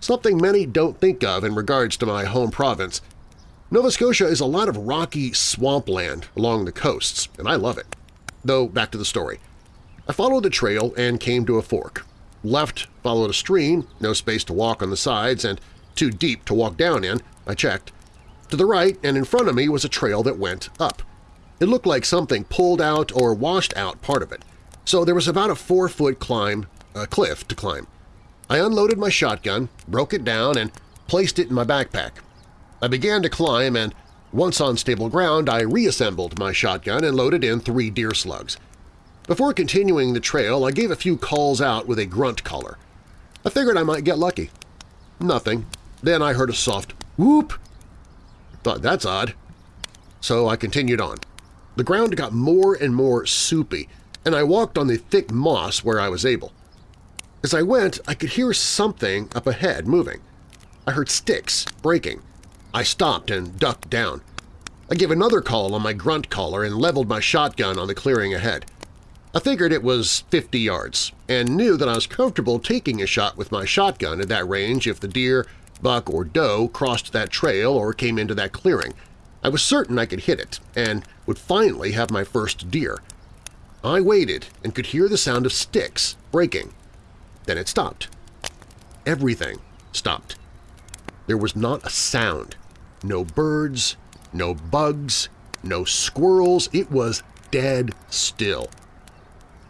Something many don't think of in regards to my home province. Nova Scotia is a lot of rocky swampland along the coasts, and I love it. Though, back to the story. I followed the trail and came to a fork. Left followed a stream, no space to walk on the sides and too deep to walk down in, I checked. To the right and in front of me was a trail that went up. It looked like something pulled out or washed out part of it, so there was about a four-foot climb, a cliff to climb. I unloaded my shotgun, broke it down, and placed it in my backpack. I began to climb and once on stable ground, I reassembled my shotgun and loaded in three deer slugs. Before continuing the trail, I gave a few calls out with a grunt caller. I figured I might get lucky. Nothing. Then I heard a soft whoop. Thought that's odd. So I continued on. The ground got more and more soupy, and I walked on the thick moss where I was able. As I went, I could hear something up ahead moving. I heard sticks breaking, I stopped and ducked down. I gave another call on my grunt caller and leveled my shotgun on the clearing ahead. I figured it was 50 yards and knew that I was comfortable taking a shot with my shotgun at that range if the deer, buck, or doe crossed that trail or came into that clearing. I was certain I could hit it and would finally have my first deer. I waited and could hear the sound of sticks breaking. Then it stopped. Everything stopped. There was not a sound. No birds, no bugs, no squirrels. It was dead still.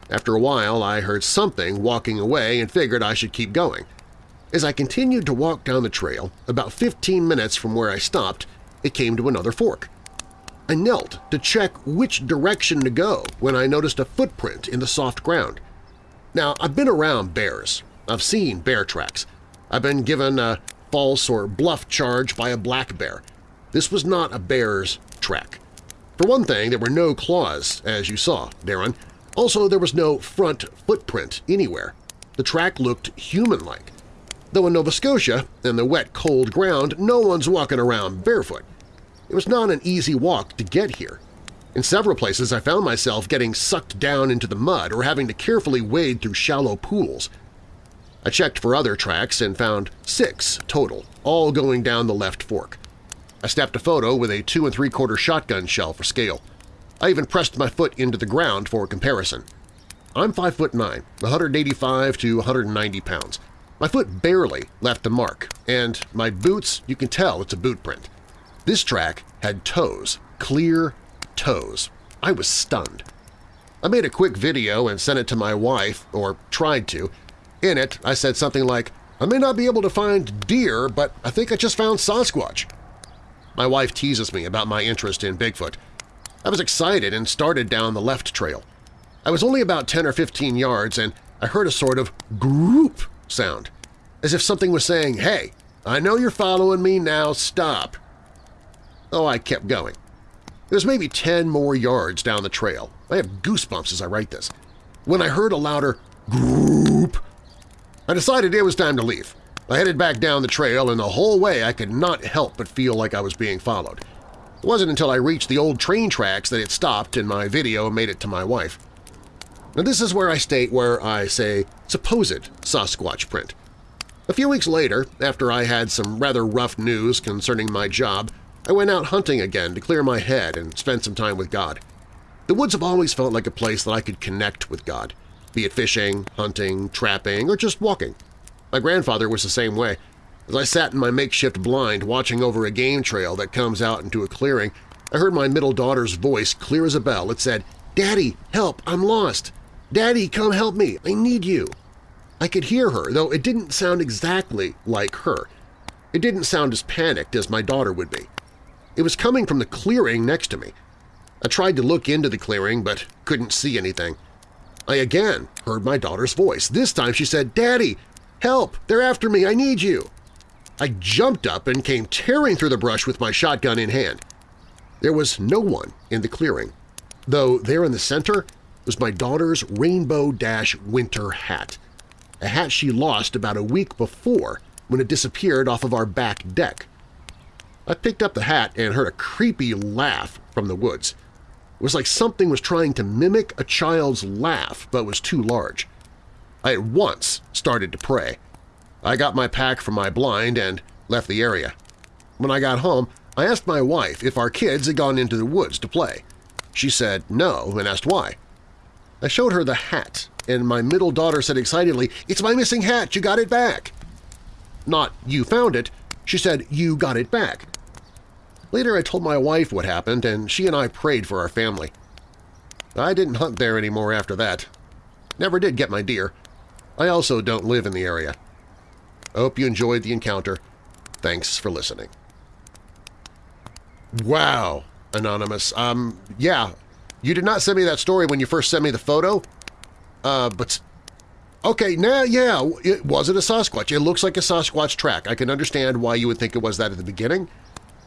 After a while, I heard something walking away and figured I should keep going. As I continued to walk down the trail, about 15 minutes from where I stopped, it came to another fork. I knelt to check which direction to go when I noticed a footprint in the soft ground. Now, I've been around bears. I've seen bear tracks. I've been given a false or bluff charge by a black bear. This was not a bear's track. For one thing, there were no claws, as you saw, Darren. Also, there was no front footprint anywhere. The track looked human-like. Though in Nova Scotia, in the wet, cold ground, no one's walking around barefoot. It was not an easy walk to get here. In several places I found myself getting sucked down into the mud or having to carefully wade through shallow pools. I checked for other tracks and found six total, all going down the left fork. I snapped a photo with a two and three-quarter shotgun shell for scale. I even pressed my foot into the ground for comparison. I'm 5 foot 9, 185 to 190 pounds. My foot barely left the mark, and my boots, you can tell it's a boot print. This track had toes, clear toes. I was stunned. I made a quick video and sent it to my wife, or tried to. In it, I said something like, I may not be able to find deer, but I think I just found Sasquatch. My wife teases me about my interest in Bigfoot. I was excited and started down the left trail. I was only about 10 or 15 yards and I heard a sort of group sound, as if something was saying, hey, I know you're following me, now stop. Oh, I kept going. It was maybe 10 more yards down the trail. I have goosebumps as I write this. When I heard a louder group, I decided it was time to leave. I headed back down the trail, and the whole way I could not help but feel like I was being followed. It wasn't until I reached the old train tracks that it stopped and my video made it to my wife. Now this is where I state where I say supposed Sasquatch print. A few weeks later, after I had some rather rough news concerning my job, I went out hunting again to clear my head and spend some time with God. The woods have always felt like a place that I could connect with God, be it fishing, hunting, trapping, or just walking. My grandfather was the same way. As I sat in my makeshift blind watching over a game trail that comes out into a clearing, I heard my middle daughter's voice clear as a bell. It said, Daddy, help, I'm lost. Daddy, come help me, I need you. I could hear her, though it didn't sound exactly like her. It didn't sound as panicked as my daughter would be. It was coming from the clearing next to me. I tried to look into the clearing, but couldn't see anything. I again heard my daughter's voice. This time she said, Daddy, Help! They're after me! I need you! I jumped up and came tearing through the brush with my shotgun in hand. There was no one in the clearing, though there in the center was my daughter's Rainbow Dash winter hat, a hat she lost about a week before when it disappeared off of our back deck. I picked up the hat and heard a creepy laugh from the woods. It was like something was trying to mimic a child's laugh but was too large. I at once started to pray. I got my pack from my blind and left the area. When I got home, I asked my wife if our kids had gone into the woods to play. She said no and asked why. I showed her the hat, and my middle daughter said excitedly, It's my missing hat! You got it back! Not, you found it. She said, you got it back. Later I told my wife what happened, and she and I prayed for our family. I didn't hunt there anymore after that. Never did get my deer. I also don't live in the area. I hope you enjoyed the encounter. Thanks for listening. Wow, Anonymous. Um, yeah, you did not send me that story when you first sent me the photo. Uh, but Okay, now, yeah, it wasn't a Sasquatch. It looks like a Sasquatch track. I can understand why you would think it was that at the beginning.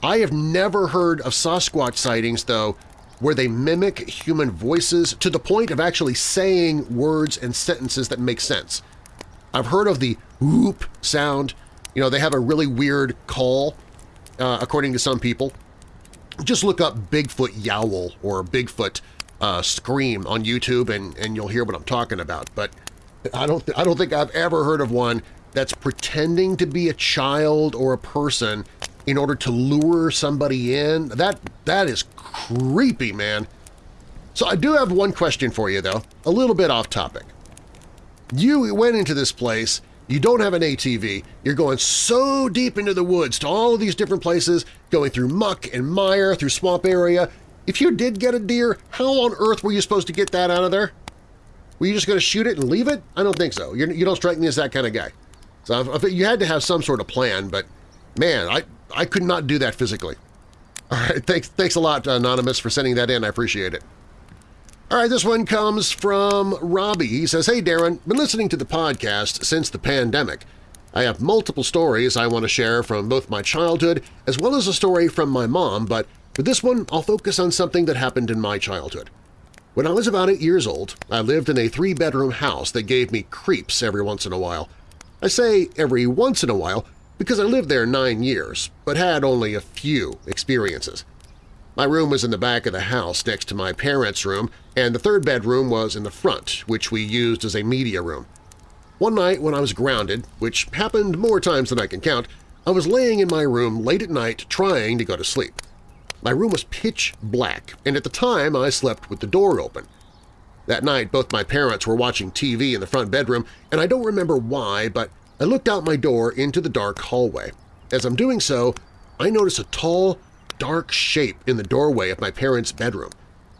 I have never heard of Sasquatch sightings, though, where they mimic human voices to the point of actually saying words and sentences that make sense. I've heard of the whoop sound. You know, they have a really weird call, uh, according to some people. Just look up Bigfoot yowl or Bigfoot uh, scream on YouTube and, and you'll hear what I'm talking about. But I don't, I don't think I've ever heard of one that's pretending to be a child or a person in order to lure somebody in. That That is creepy, man. So I do have one question for you, though, a little bit off topic. You went into this place, you don't have an ATV, you're going so deep into the woods to all of these different places, going through muck and mire, through swamp area. If you did get a deer, how on earth were you supposed to get that out of there? Were you just going to shoot it and leave it? I don't think so. You're, you do not strike me as that kind of guy. So you had to have some sort of plan, but man, I, I could not do that physically. All right, thanks, thanks a lot, Anonymous, for sending that in. I appreciate it. All right, this one comes from Robbie. He says, Hey Darren, been listening to the podcast since the pandemic. I have multiple stories I want to share from both my childhood as well as a story from my mom, but for this one I'll focus on something that happened in my childhood. When I was about eight years old, I lived in a three-bedroom house that gave me creeps every once in a while. I say every once in a while because I lived there nine years, but had only a few experiences. My room was in the back of the house next to my parents' room, and the third bedroom was in the front, which we used as a media room. One night when I was grounded, which happened more times than I can count, I was laying in my room late at night trying to go to sleep. My room was pitch black, and at the time I slept with the door open. That night both my parents were watching TV in the front bedroom, and I don't remember why, but I looked out my door into the dark hallway. As I'm doing so, I notice a tall, dark shape in the doorway of my parents' bedroom.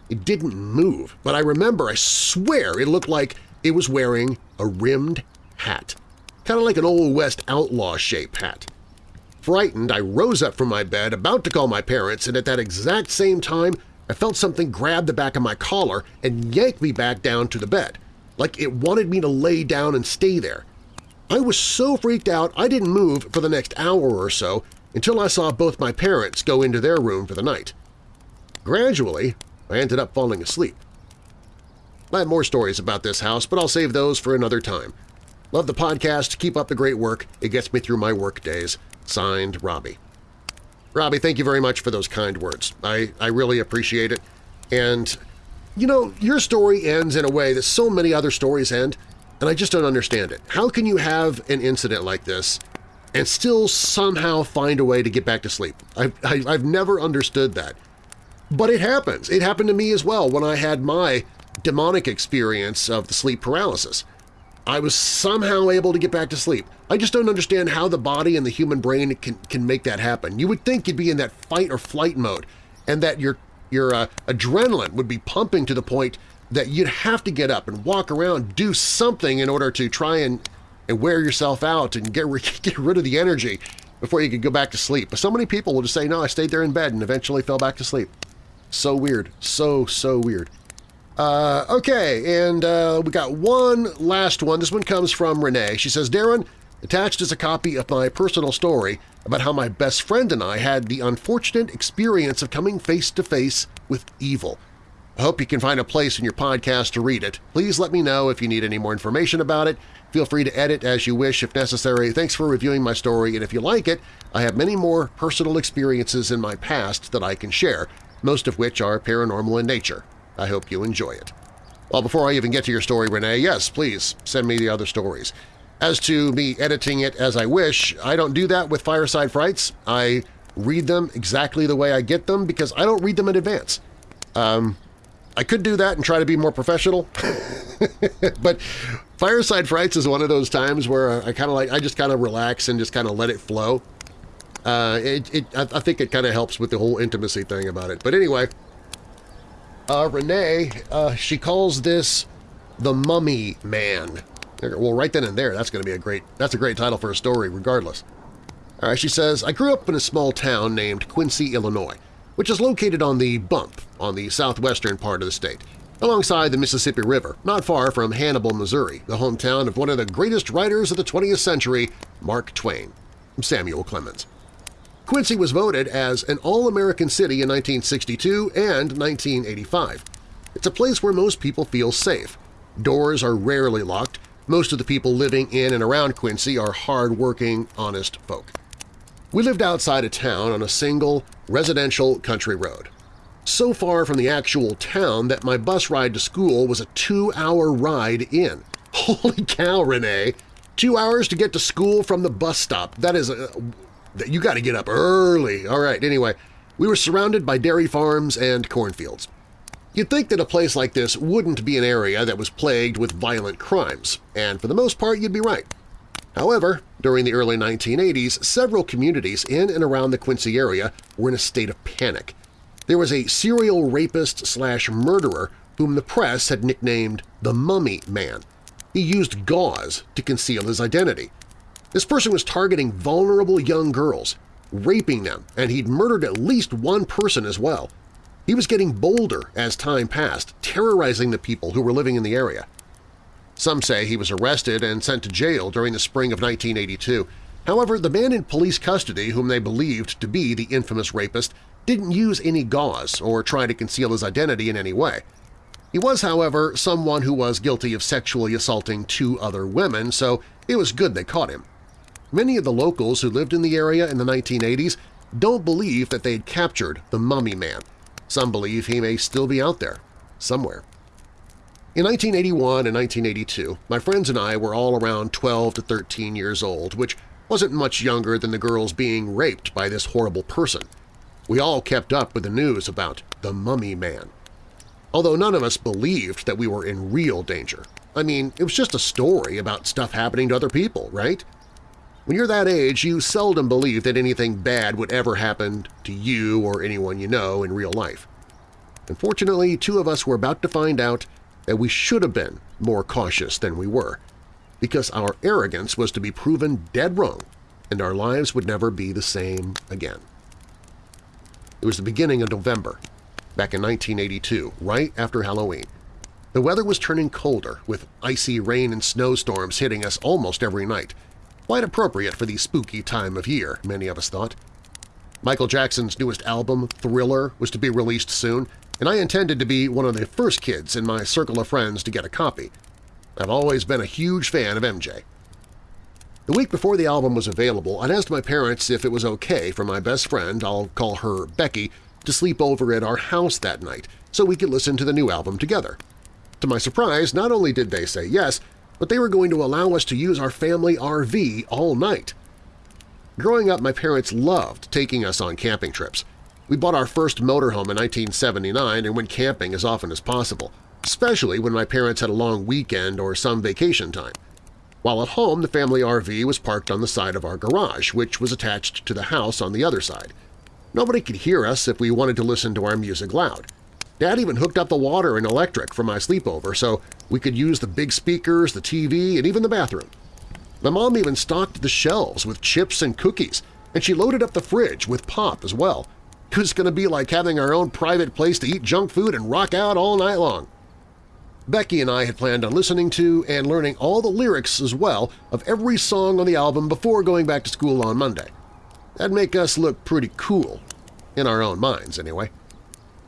It didn't move, but I remember, I swear, it looked like it was wearing a rimmed hat, kind of like an Old West outlaw shape hat. Frightened, I rose up from my bed, about to call my parents, and at that exact same time I felt something grab the back of my collar and yank me back down to the bed, like it wanted me to lay down and stay there. I was so freaked out I didn't move for the next hour or so until I saw both my parents go into their room for the night. Gradually, I ended up falling asleep. I have more stories about this house, but I'll save those for another time. Love the podcast. Keep up the great work. It gets me through my work days. Signed, Robbie. Robbie, thank you very much for those kind words. I, I really appreciate it. And, you know, your story ends in a way that so many other stories end, and I just don't understand it. How can you have an incident like this and still somehow find a way to get back to sleep? I've, I, have i have never understood that. But it happens. It happened to me as well when I had my demonic experience of the sleep paralysis. I was somehow able to get back to sleep. I just don't understand how the body and the human brain can, can make that happen. You would think you'd be in that fight or flight mode and that your, your uh, adrenaline would be pumping to the point that you'd have to get up and walk around, do something in order to try and, and wear yourself out and get, get rid of the energy before you could go back to sleep. But so many people will just say, no, I stayed there in bed and eventually fell back to sleep. So weird. So, so weird. Uh, okay, and uh, we got one last one. This one comes from Renee. She says, Darren, attached is a copy of my personal story about how my best friend and I had the unfortunate experience of coming face-to-face -face with evil. I hope you can find a place in your podcast to read it. Please let me know if you need any more information about it. Feel free to edit as you wish if necessary. Thanks for reviewing my story, and if you like it, I have many more personal experiences in my past that I can share, most of which are paranormal in nature. I hope you enjoy it. Well, before I even get to your story, Renee, yes, please send me the other stories. As to me editing it as I wish, I don't do that with Fireside Frights. I read them exactly the way I get them because I don't read them in advance. Um, I could do that and try to be more professional, but Fireside Frights is one of those times where I kind of like I just kind of relax and just kind of let it flow. Uh, it, it, I think it kind of helps with the whole intimacy thing about it. But anyway, uh, Renee, uh, she calls this the Mummy Man. Well, right then and there, that's going to be a great that's a great title for a story, regardless. All right, she says, I grew up in a small town named Quincy, Illinois, which is located on the Bump on the southwestern part of the state, alongside the Mississippi River, not far from Hannibal, Missouri, the hometown of one of the greatest writers of the 20th century, Mark Twain, Samuel Clemens. Quincy was voted as an All-American City in 1962 and 1985. It's a place where most people feel safe. Doors are rarely locked. Most of the people living in and around Quincy are hard-working, honest folk. We lived outside of town on a single, residential country road. So far from the actual town that my bus ride to school was a two-hour ride in. Holy cow, Renee! Two hours to get to school from the bus stop. That is a, You got to get up early. All right, anyway, we were surrounded by dairy farms and cornfields. You'd think that a place like this wouldn't be an area that was plagued with violent crimes, and for the most part you'd be right. However, during the early 1980s, several communities in and around the Quincy area were in a state of panic. There was a serial rapist slash murderer whom the press had nicknamed the Mummy Man. He used gauze to conceal his identity. This person was targeting vulnerable young girls, raping them, and he'd murdered at least one person as well. He was getting bolder as time passed, terrorizing the people who were living in the area. Some say he was arrested and sent to jail during the spring of 1982. However, the man in police custody whom they believed to be the infamous rapist didn't use any gauze or try to conceal his identity in any way. He was, however, someone who was guilty of sexually assaulting two other women, so it was good they caught him. Many of the locals who lived in the area in the 1980s don't believe that they had captured the Mummy Man. Some believe he may still be out there, somewhere. In 1981 and 1982, my friends and I were all around 12 to 13 years old, which wasn't much younger than the girls being raped by this horrible person. We all kept up with the news about the Mummy Man. Although none of us believed that we were in real danger. I mean, it was just a story about stuff happening to other people, right? When you're that age, you seldom believe that anything bad would ever happen to you or anyone you know in real life. Unfortunately, two of us were about to find out that we should have been more cautious than we were, because our arrogance was to be proven dead wrong and our lives would never be the same again. It was the beginning of November, back in 1982, right after Halloween. The weather was turning colder, with icy rain and snowstorms hitting us almost every night. Quite appropriate for the spooky time of year, many of us thought. Michael Jackson's newest album, Thriller, was to be released soon, and I intended to be one of the first kids in my circle of friends to get a copy. I've always been a huge fan of MJ. The week before the album was available, I'd asked my parents if it was okay for my best friend, I'll call her Becky, to sleep over at our house that night so we could listen to the new album together. To my surprise, not only did they say yes, but they were going to allow us to use our family RV all night. Growing up, my parents loved taking us on camping trips. We bought our first motorhome in 1979 and went camping as often as possible, especially when my parents had a long weekend or some vacation time. While at home, the family RV was parked on the side of our garage, which was attached to the house on the other side. Nobody could hear us if we wanted to listen to our music loud. Dad even hooked up the water and electric for my sleepover so we could use the big speakers, the TV, and even the bathroom. My mom even stocked the shelves with chips and cookies, and she loaded up the fridge with pop as well, it was going to be like having our own private place to eat junk food and rock out all night long. Becky and I had planned on listening to and learning all the lyrics as well of every song on the album before going back to school on Monday. That'd make us look pretty cool, in our own minds anyway.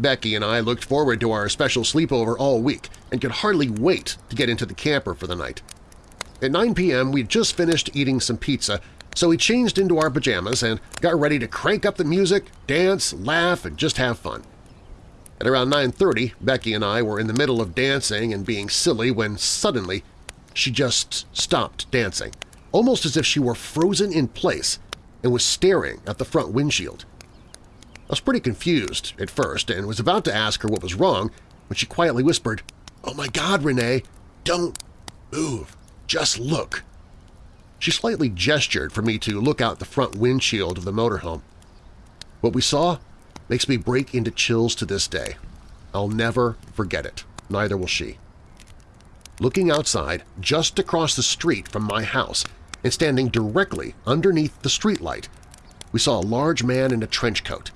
Becky and I looked forward to our special sleepover all week and could hardly wait to get into the camper for the night. At 9 p.m., we'd just finished eating some pizza so we changed into our pajamas and got ready to crank up the music, dance, laugh, and just have fun. At around 9.30, Becky and I were in the middle of dancing and being silly when suddenly she just stopped dancing, almost as if she were frozen in place and was staring at the front windshield. I was pretty confused at first and was about to ask her what was wrong when she quietly whispered, "'Oh my God, Renee, don't move, just look.' She slightly gestured for me to look out the front windshield of the motorhome. What we saw makes me break into chills to this day. I'll never forget it. Neither will she. Looking outside, just across the street from my house and standing directly underneath the streetlight, we saw a large man in a trench coat.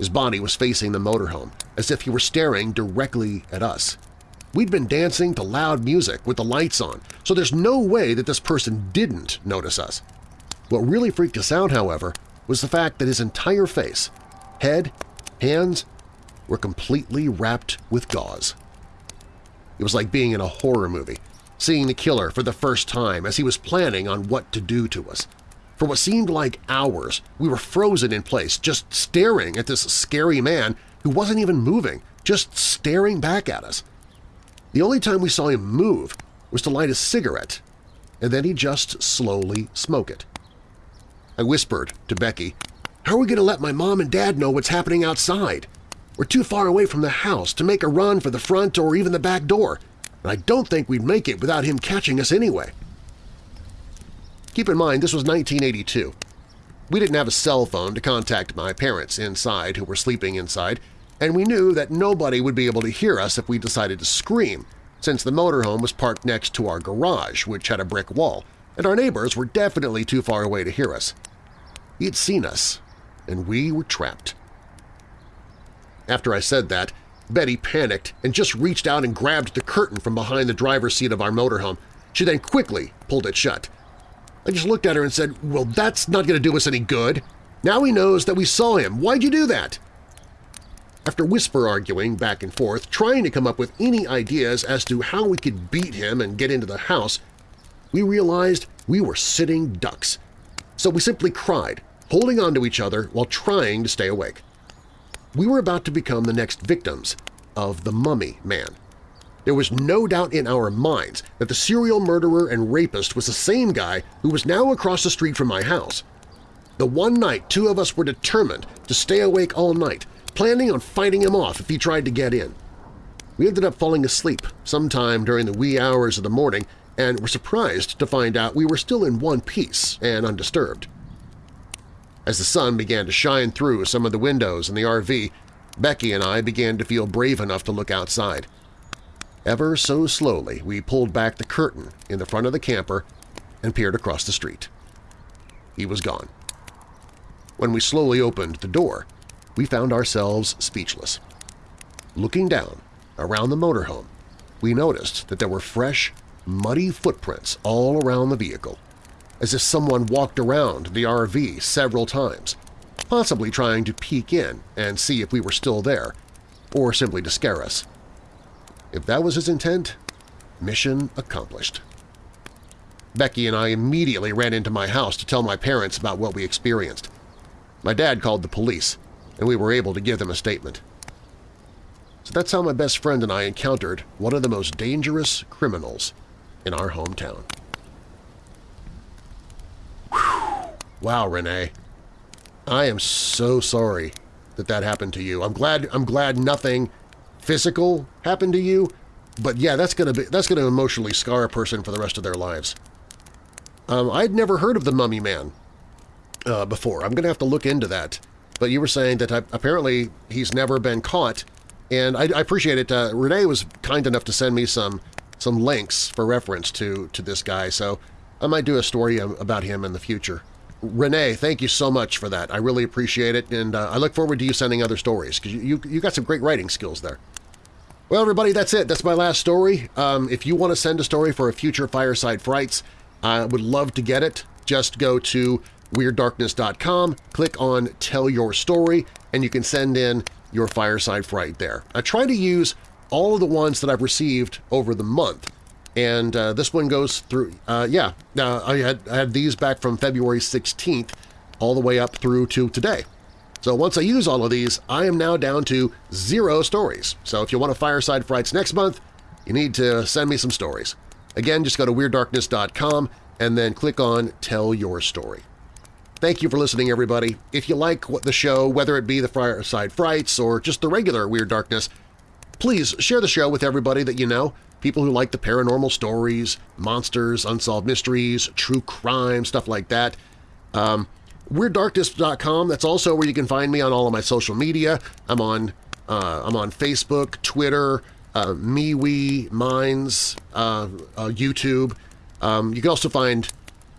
His body was facing the motorhome, as if he were staring directly at us. We'd been dancing to loud music with the lights on, so there's no way that this person didn't notice us. What really freaked us out, however, was the fact that his entire face, head, hands, were completely wrapped with gauze. It was like being in a horror movie, seeing the killer for the first time as he was planning on what to do to us. For what seemed like hours, we were frozen in place, just staring at this scary man who wasn't even moving, just staring back at us. The only time we saw him move was to light a cigarette, and then he just slowly smoke it. I whispered to Becky, How are we going to let my mom and dad know what's happening outside? We're too far away from the house to make a run for the front or even the back door, and I don't think we'd make it without him catching us anyway. Keep in mind, this was 1982. We didn't have a cell phone to contact my parents inside who were sleeping inside, and we knew that nobody would be able to hear us if we decided to scream, since the motorhome was parked next to our garage, which had a brick wall, and our neighbors were definitely too far away to hear us. He'd seen us, and we were trapped. After I said that, Betty panicked and just reached out and grabbed the curtain from behind the driver's seat of our motorhome. She then quickly pulled it shut. I just looked at her and said, well, that's not going to do us any good. Now he knows that we saw him. Why'd you do that? After whisper arguing back and forth, trying to come up with any ideas as to how we could beat him and get into the house, we realized we were sitting ducks. So we simply cried, holding on to each other while trying to stay awake. We were about to become the next victims of the Mummy Man. There was no doubt in our minds that the serial murderer and rapist was the same guy who was now across the street from my house. The one night two of us were determined to stay awake all night, planning on fighting him off if he tried to get in. We ended up falling asleep sometime during the wee hours of the morning and were surprised to find out we were still in one piece and undisturbed. As the sun began to shine through some of the windows in the RV, Becky and I began to feel brave enough to look outside. Ever so slowly, we pulled back the curtain in the front of the camper and peered across the street. He was gone. When we slowly opened the door, we found ourselves speechless. Looking down around the motorhome, we noticed that there were fresh, muddy footprints all around the vehicle, as if someone walked around the RV several times, possibly trying to peek in and see if we were still there, or simply to scare us. If that was his intent, mission accomplished. Becky and I immediately ran into my house to tell my parents about what we experienced. My dad called the police, and we were able to give them a statement. So that's how my best friend and I encountered one of the most dangerous criminals in our hometown. Whew. Wow, Renee. I am so sorry that that happened to you. I'm glad I'm glad nothing physical happened to you, but yeah, that's gonna be that's gonna emotionally scar a person for the rest of their lives. Um, I'd never heard of the Mummy Man uh, before. I'm gonna have to look into that. But you were saying that uh, apparently he's never been caught, and I, I appreciate it. Uh, Renee was kind enough to send me some some links for reference to to this guy, so I might do a story about him in the future. Renee, thank you so much for that. I really appreciate it, and uh, I look forward to you sending other stories because you, you, you got some great writing skills there. Well, everybody, that's it. That's my last story. Um, if you want to send a story for a future Fireside Frights, I would love to get it. Just go to WeirdDarkness.com, click on Tell Your Story, and you can send in your Fireside Fright there. I try to use all of the ones that I've received over the month, and uh, this one goes through, uh, yeah, uh, I, had, I had these back from February 16th all the way up through to today. So once I use all of these, I am now down to zero stories. So if you want a Fireside Frights next month, you need to send me some stories. Again, just go to WeirdDarkness.com and then click on Tell Your Story. Thank you for listening, everybody. If you like what the show, whether it be the Fireside Frights or just the regular Weird Darkness, please share the show with everybody that you know, people who like the paranormal stories, monsters, unsolved mysteries, true crime, stuff like that. Um, WeirdDarkness.com. That's also where you can find me on all of my social media. I'm on uh, I'm on Facebook, Twitter, uh, MeWe, Minds, uh, uh, YouTube. Um, you can also find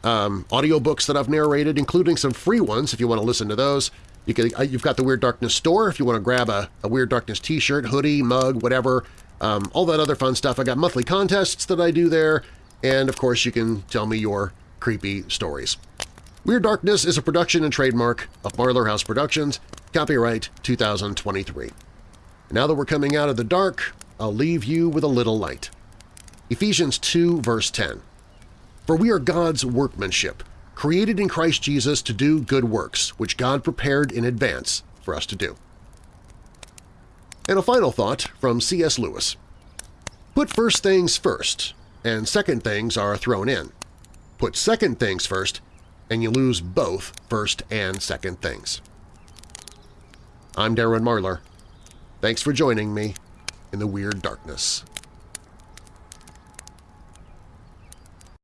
um, audiobooks that I've narrated, including some free ones if you want to listen to those. You can, uh, you've got the Weird Darkness store if you want to grab a, a Weird Darkness t-shirt, hoodie, mug, whatever, um, all that other fun stuff. I got monthly contests that I do there, and of course you can tell me your creepy stories. Weird Darkness is a production and trademark of Marlar House Productions, copyright 2023. Now that we're coming out of the dark, I'll leave you with a little light. Ephesians 2 verse 10. For we are God's workmanship, created in Christ Jesus to do good works, which God prepared in advance for us to do. And a final thought from C.S. Lewis. Put first things first, and second things are thrown in. Put second things first, and you lose both first and second things. I'm Darren Marlar. Thanks for joining me in the Weird Darkness.